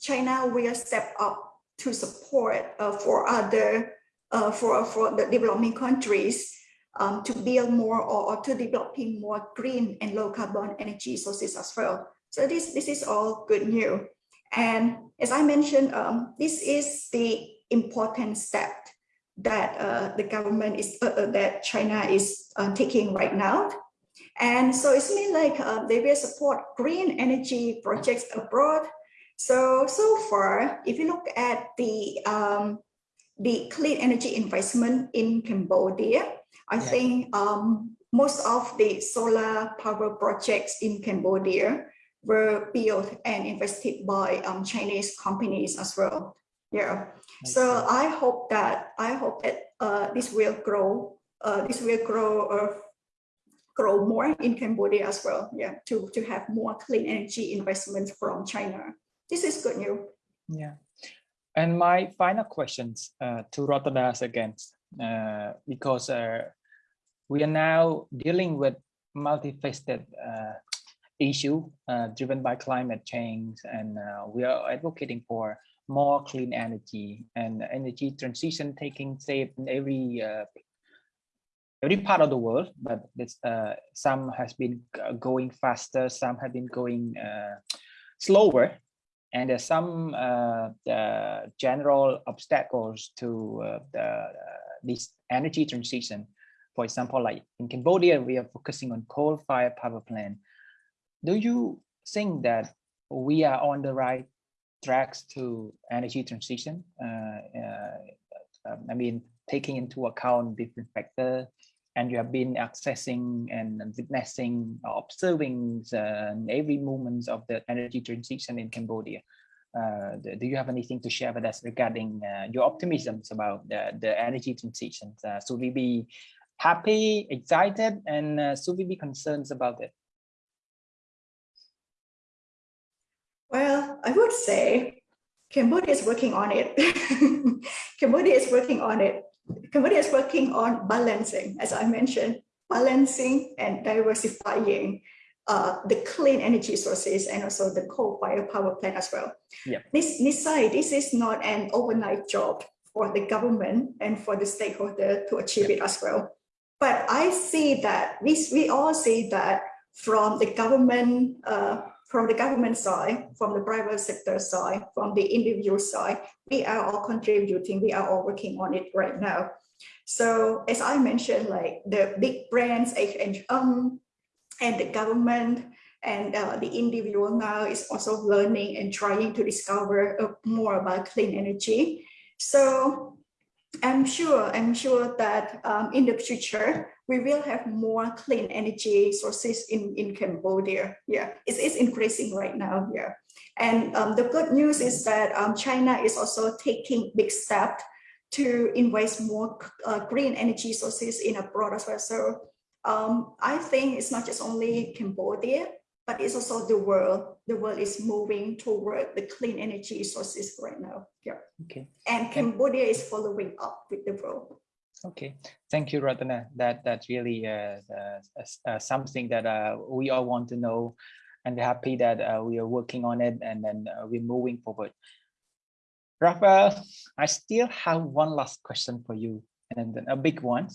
China will step up to support uh, for other uh, for, for the developing countries um, to build more or, or to developing more green and low carbon energy sources as well. So this, this is all good news. And as I mentioned, um, this is the important step that uh, the government is, uh, uh, that China is uh, taking right now. And so it's mean like uh, they will support green energy projects abroad. So, so far, if you look at the, um, the clean energy investment in Cambodia, I Yeah. think um, most of the solar power projects in Cambodia were built and invested by um, Chinese companies as well. Yeah. So I hope that I hope that uh, this will grow. Uh, this will grow uh, grow more in Cambodia as well. Yeah, to to have more clean energy investments from China. This is good news. Yeah. And my final questions uh, to Ratana again, uh, because uh, we are now dealing with multifaceted uh, issue uh, driven by climate change, and uh, we are advocating for more clean energy and energy transition taking shape in every every part of the world. But uh, some has been going faster, some have been going uh, slower and there's some uh, the general obstacles to uh, the, uh, this energy transition. For example, like in Cambodia, we are focusing on coal-fired power plant. Do you think that we are on the right tracks to energy transition? Uh, I mean, taking into account different factors, and you have been accessing and witnessing, or observing uh, every moment of the energy transition in Cambodia. Uh, do do you have anything to share with us regarding uh, your optimisms about the, the energy transition? Uh, should we be happy, excited, and uh, should we be concerned about it? Well, I would say Cambodia is working on it. Cambodia is working on it. Cambodia is working on balancing, as I mentioned, balancing and diversifying uh, the clean energy sources and also the coal-fired power plant as well. Yeah. This, this side, this is not an overnight job for the government and for the stakeholder to achieve it as well. But I see that we, we all see that from the government uh, from the government side, from the private sector side, from the individual side, we are all contributing, we are all working on it right now. So as I mentioned, like the big brands, H&M, and the government and uh, the individual now is also learning and trying to discover uh, more about clean energy. So I'm sure, I'm sure that um, in the future, we will have more clean energy sources in, in Cambodia. Yeah, it's, it's increasing right now. Yeah. And um, the good news is that um, China is also taking big steps to invest more uh, green energy sources in abroad as well. So um, I think it's not just only Cambodia, but it's also the world. The world is moving toward the clean energy sources right now. Yeah. Okay. And Cambodia is following up with the world. Okay, thank you, Ratana. That that's really uh, uh, uh, something that uh, we all want to know, and happy that uh, we are working on it, and then uh, we're moving forward. Rafael, I still have one last question for you, and then a big one,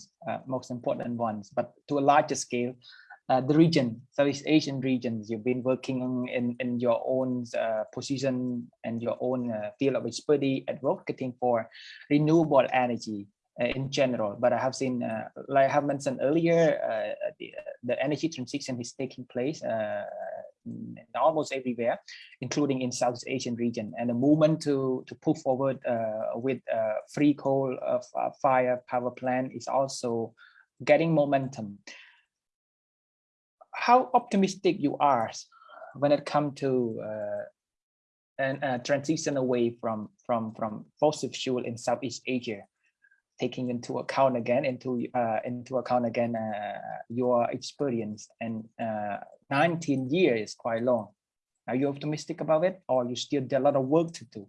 most important ones, but to a larger scale. the region, Southeast Asian regions, you've been working in, in your own position and your own field of expertise advocating for renewable energy in general, but I have seen, uh, like I have mentioned earlier, uh, the, the energy transition is taking place almost everywhere, including in Southeast Asian region, and the movement to to push forward with free coal fire power plant is also getting momentum. How optimistic you are when it comes to uh, transition away from from from fossil fuel in Southeast Asia? Taking into account again into uh, into account again uh, your experience and uh, 19 years is quite long are you optimistic about it or you still there a lot of work to do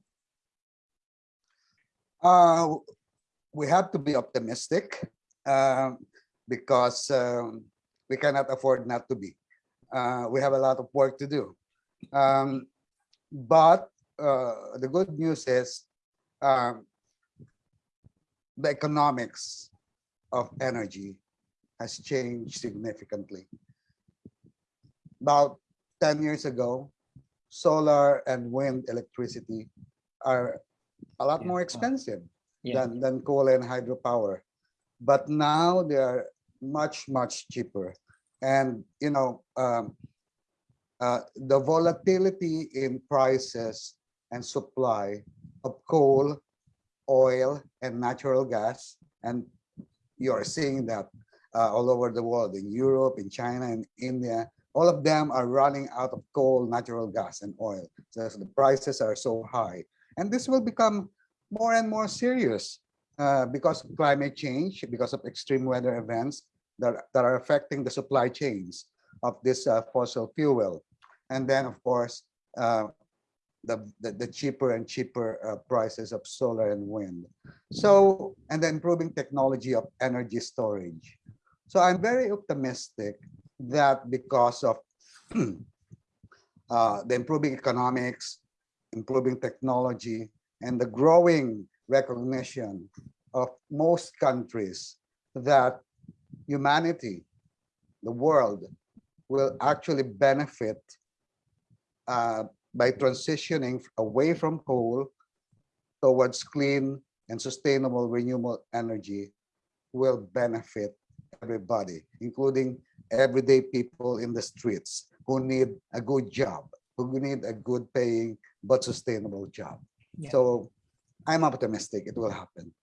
Uh, we have to be optimistic uh, because um, we cannot afford not to be. Uh, we have a lot of work to do. Um, but the good news is um, the economics of energy has changed significantly. About 10 years ago, solar and wind electricity are a lot Yeah. more expensive Yeah. than, than coal and hydropower. But now they are much, much cheaper. And, you know, um, uh, the volatility in prices and supply of coal, oil, and natural gas, and you're seeing that uh, all over the world, in Europe, in China, in India, all of them are running out of coal, natural gas, and oil. So the prices are so high. And this will become more and more serious uh, because of climate change, because of extreme weather events that, that are affecting the supply chains of this uh, fossil fuel. And then, of course, uh, the, the, the cheaper and cheaper uh, prices of solar and wind. So, and the improving technology of energy storage. So I'm very optimistic that because of uh, the improving economics, improving technology, and the growing recognition of most countries that humanity, the world, will actually benefit uh, by transitioning away from coal towards clean and sustainable renewable energy will benefit everybody, including everyday people in the streets who need a good job, who need a good paying but sustainable job. Yeah. So I'm optimistic it will happen.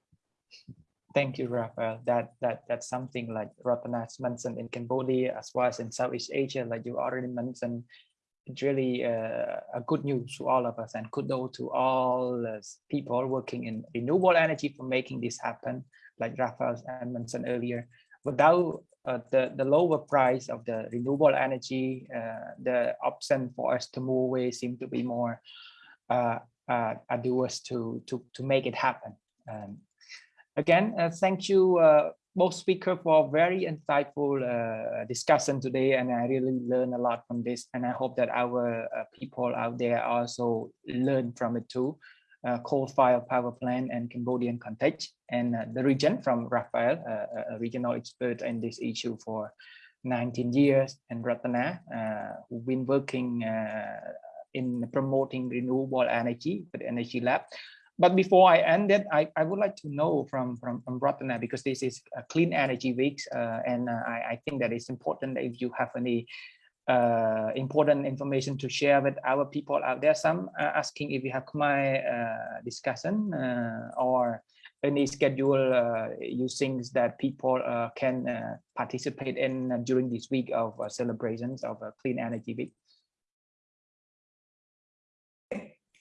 Thank you, Rafael. That that that's something like Ratana's mentioned in Cambodia as well as in Southeast Asia, like you already mentioned. Really uh, a good news to all of us and kudos to all people working in renewable energy for making this happen. Like Rafael mentioned earlier, without uh, the the lower price of the renewable energy, uh, the option for us to move away seem to be more uh, uh, arduous to to to make it happen. Um, again, uh, thank you uh, both speakers for very insightful uh, discussion today, and I really learned a lot from this. And I hope that our uh, people out there also learn from it too. Uh, coal-fired power plant and Cambodian context, and uh, the region from Rafael, uh, a regional expert in this issue for 19 years, and Ratana, uh, who've been working in promoting renewable energy with Energy Lab. But before I end it, I, I would like to know from, from, from Ratana, because this is a clean energy week, uh, and uh, I, I think that it's important that if you have any uh, important information to share with our people out there. Some are asking if you have my uh, discussion uh, or any schedule uh, you think that people can participate in during this week of celebrations of Clean Energy Week.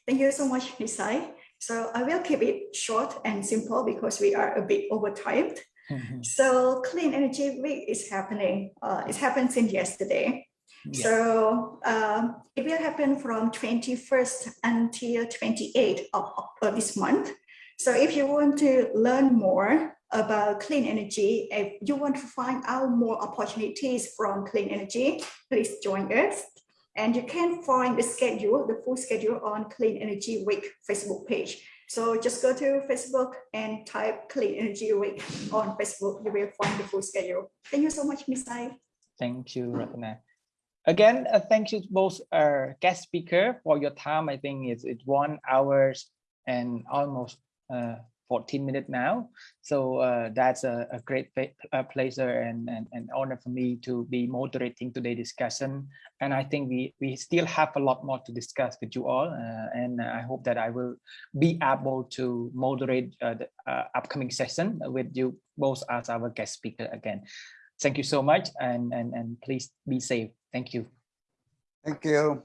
Thank you so much, Nisai. So I will keep it short and simple because we are a bit overtimed. So Clean Energy Week is happening. Uh, it happened since yesterday. Yeah. So um, it will happen from 21st until 28th of, of this month. So if you want to learn more about clean energy, if you want to find out more opportunities from clean energy, please join us. And you can find the schedule, the full schedule on Clean Energy Week Facebook page. So just go to Facebook and type Clean Energy Week on Facebook. You will find the full schedule. Thank you so much, Ai. Thank you, Ratana. Again, uh, thank you to both our guest speaker for your time. I think it's, it's one hours and almost uh, 14 minutes now. So uh, that's a, a great a pleasure and, and, and honor for me to be moderating today's discussion. And I think we, we still have a lot more to discuss with you all. Uh, and I hope that I will be able to moderate uh, the uh, upcoming session with you both as our guest speaker again. Thank you so much and, and, and please be safe. Thank you. Thank you.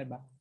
Bye bye.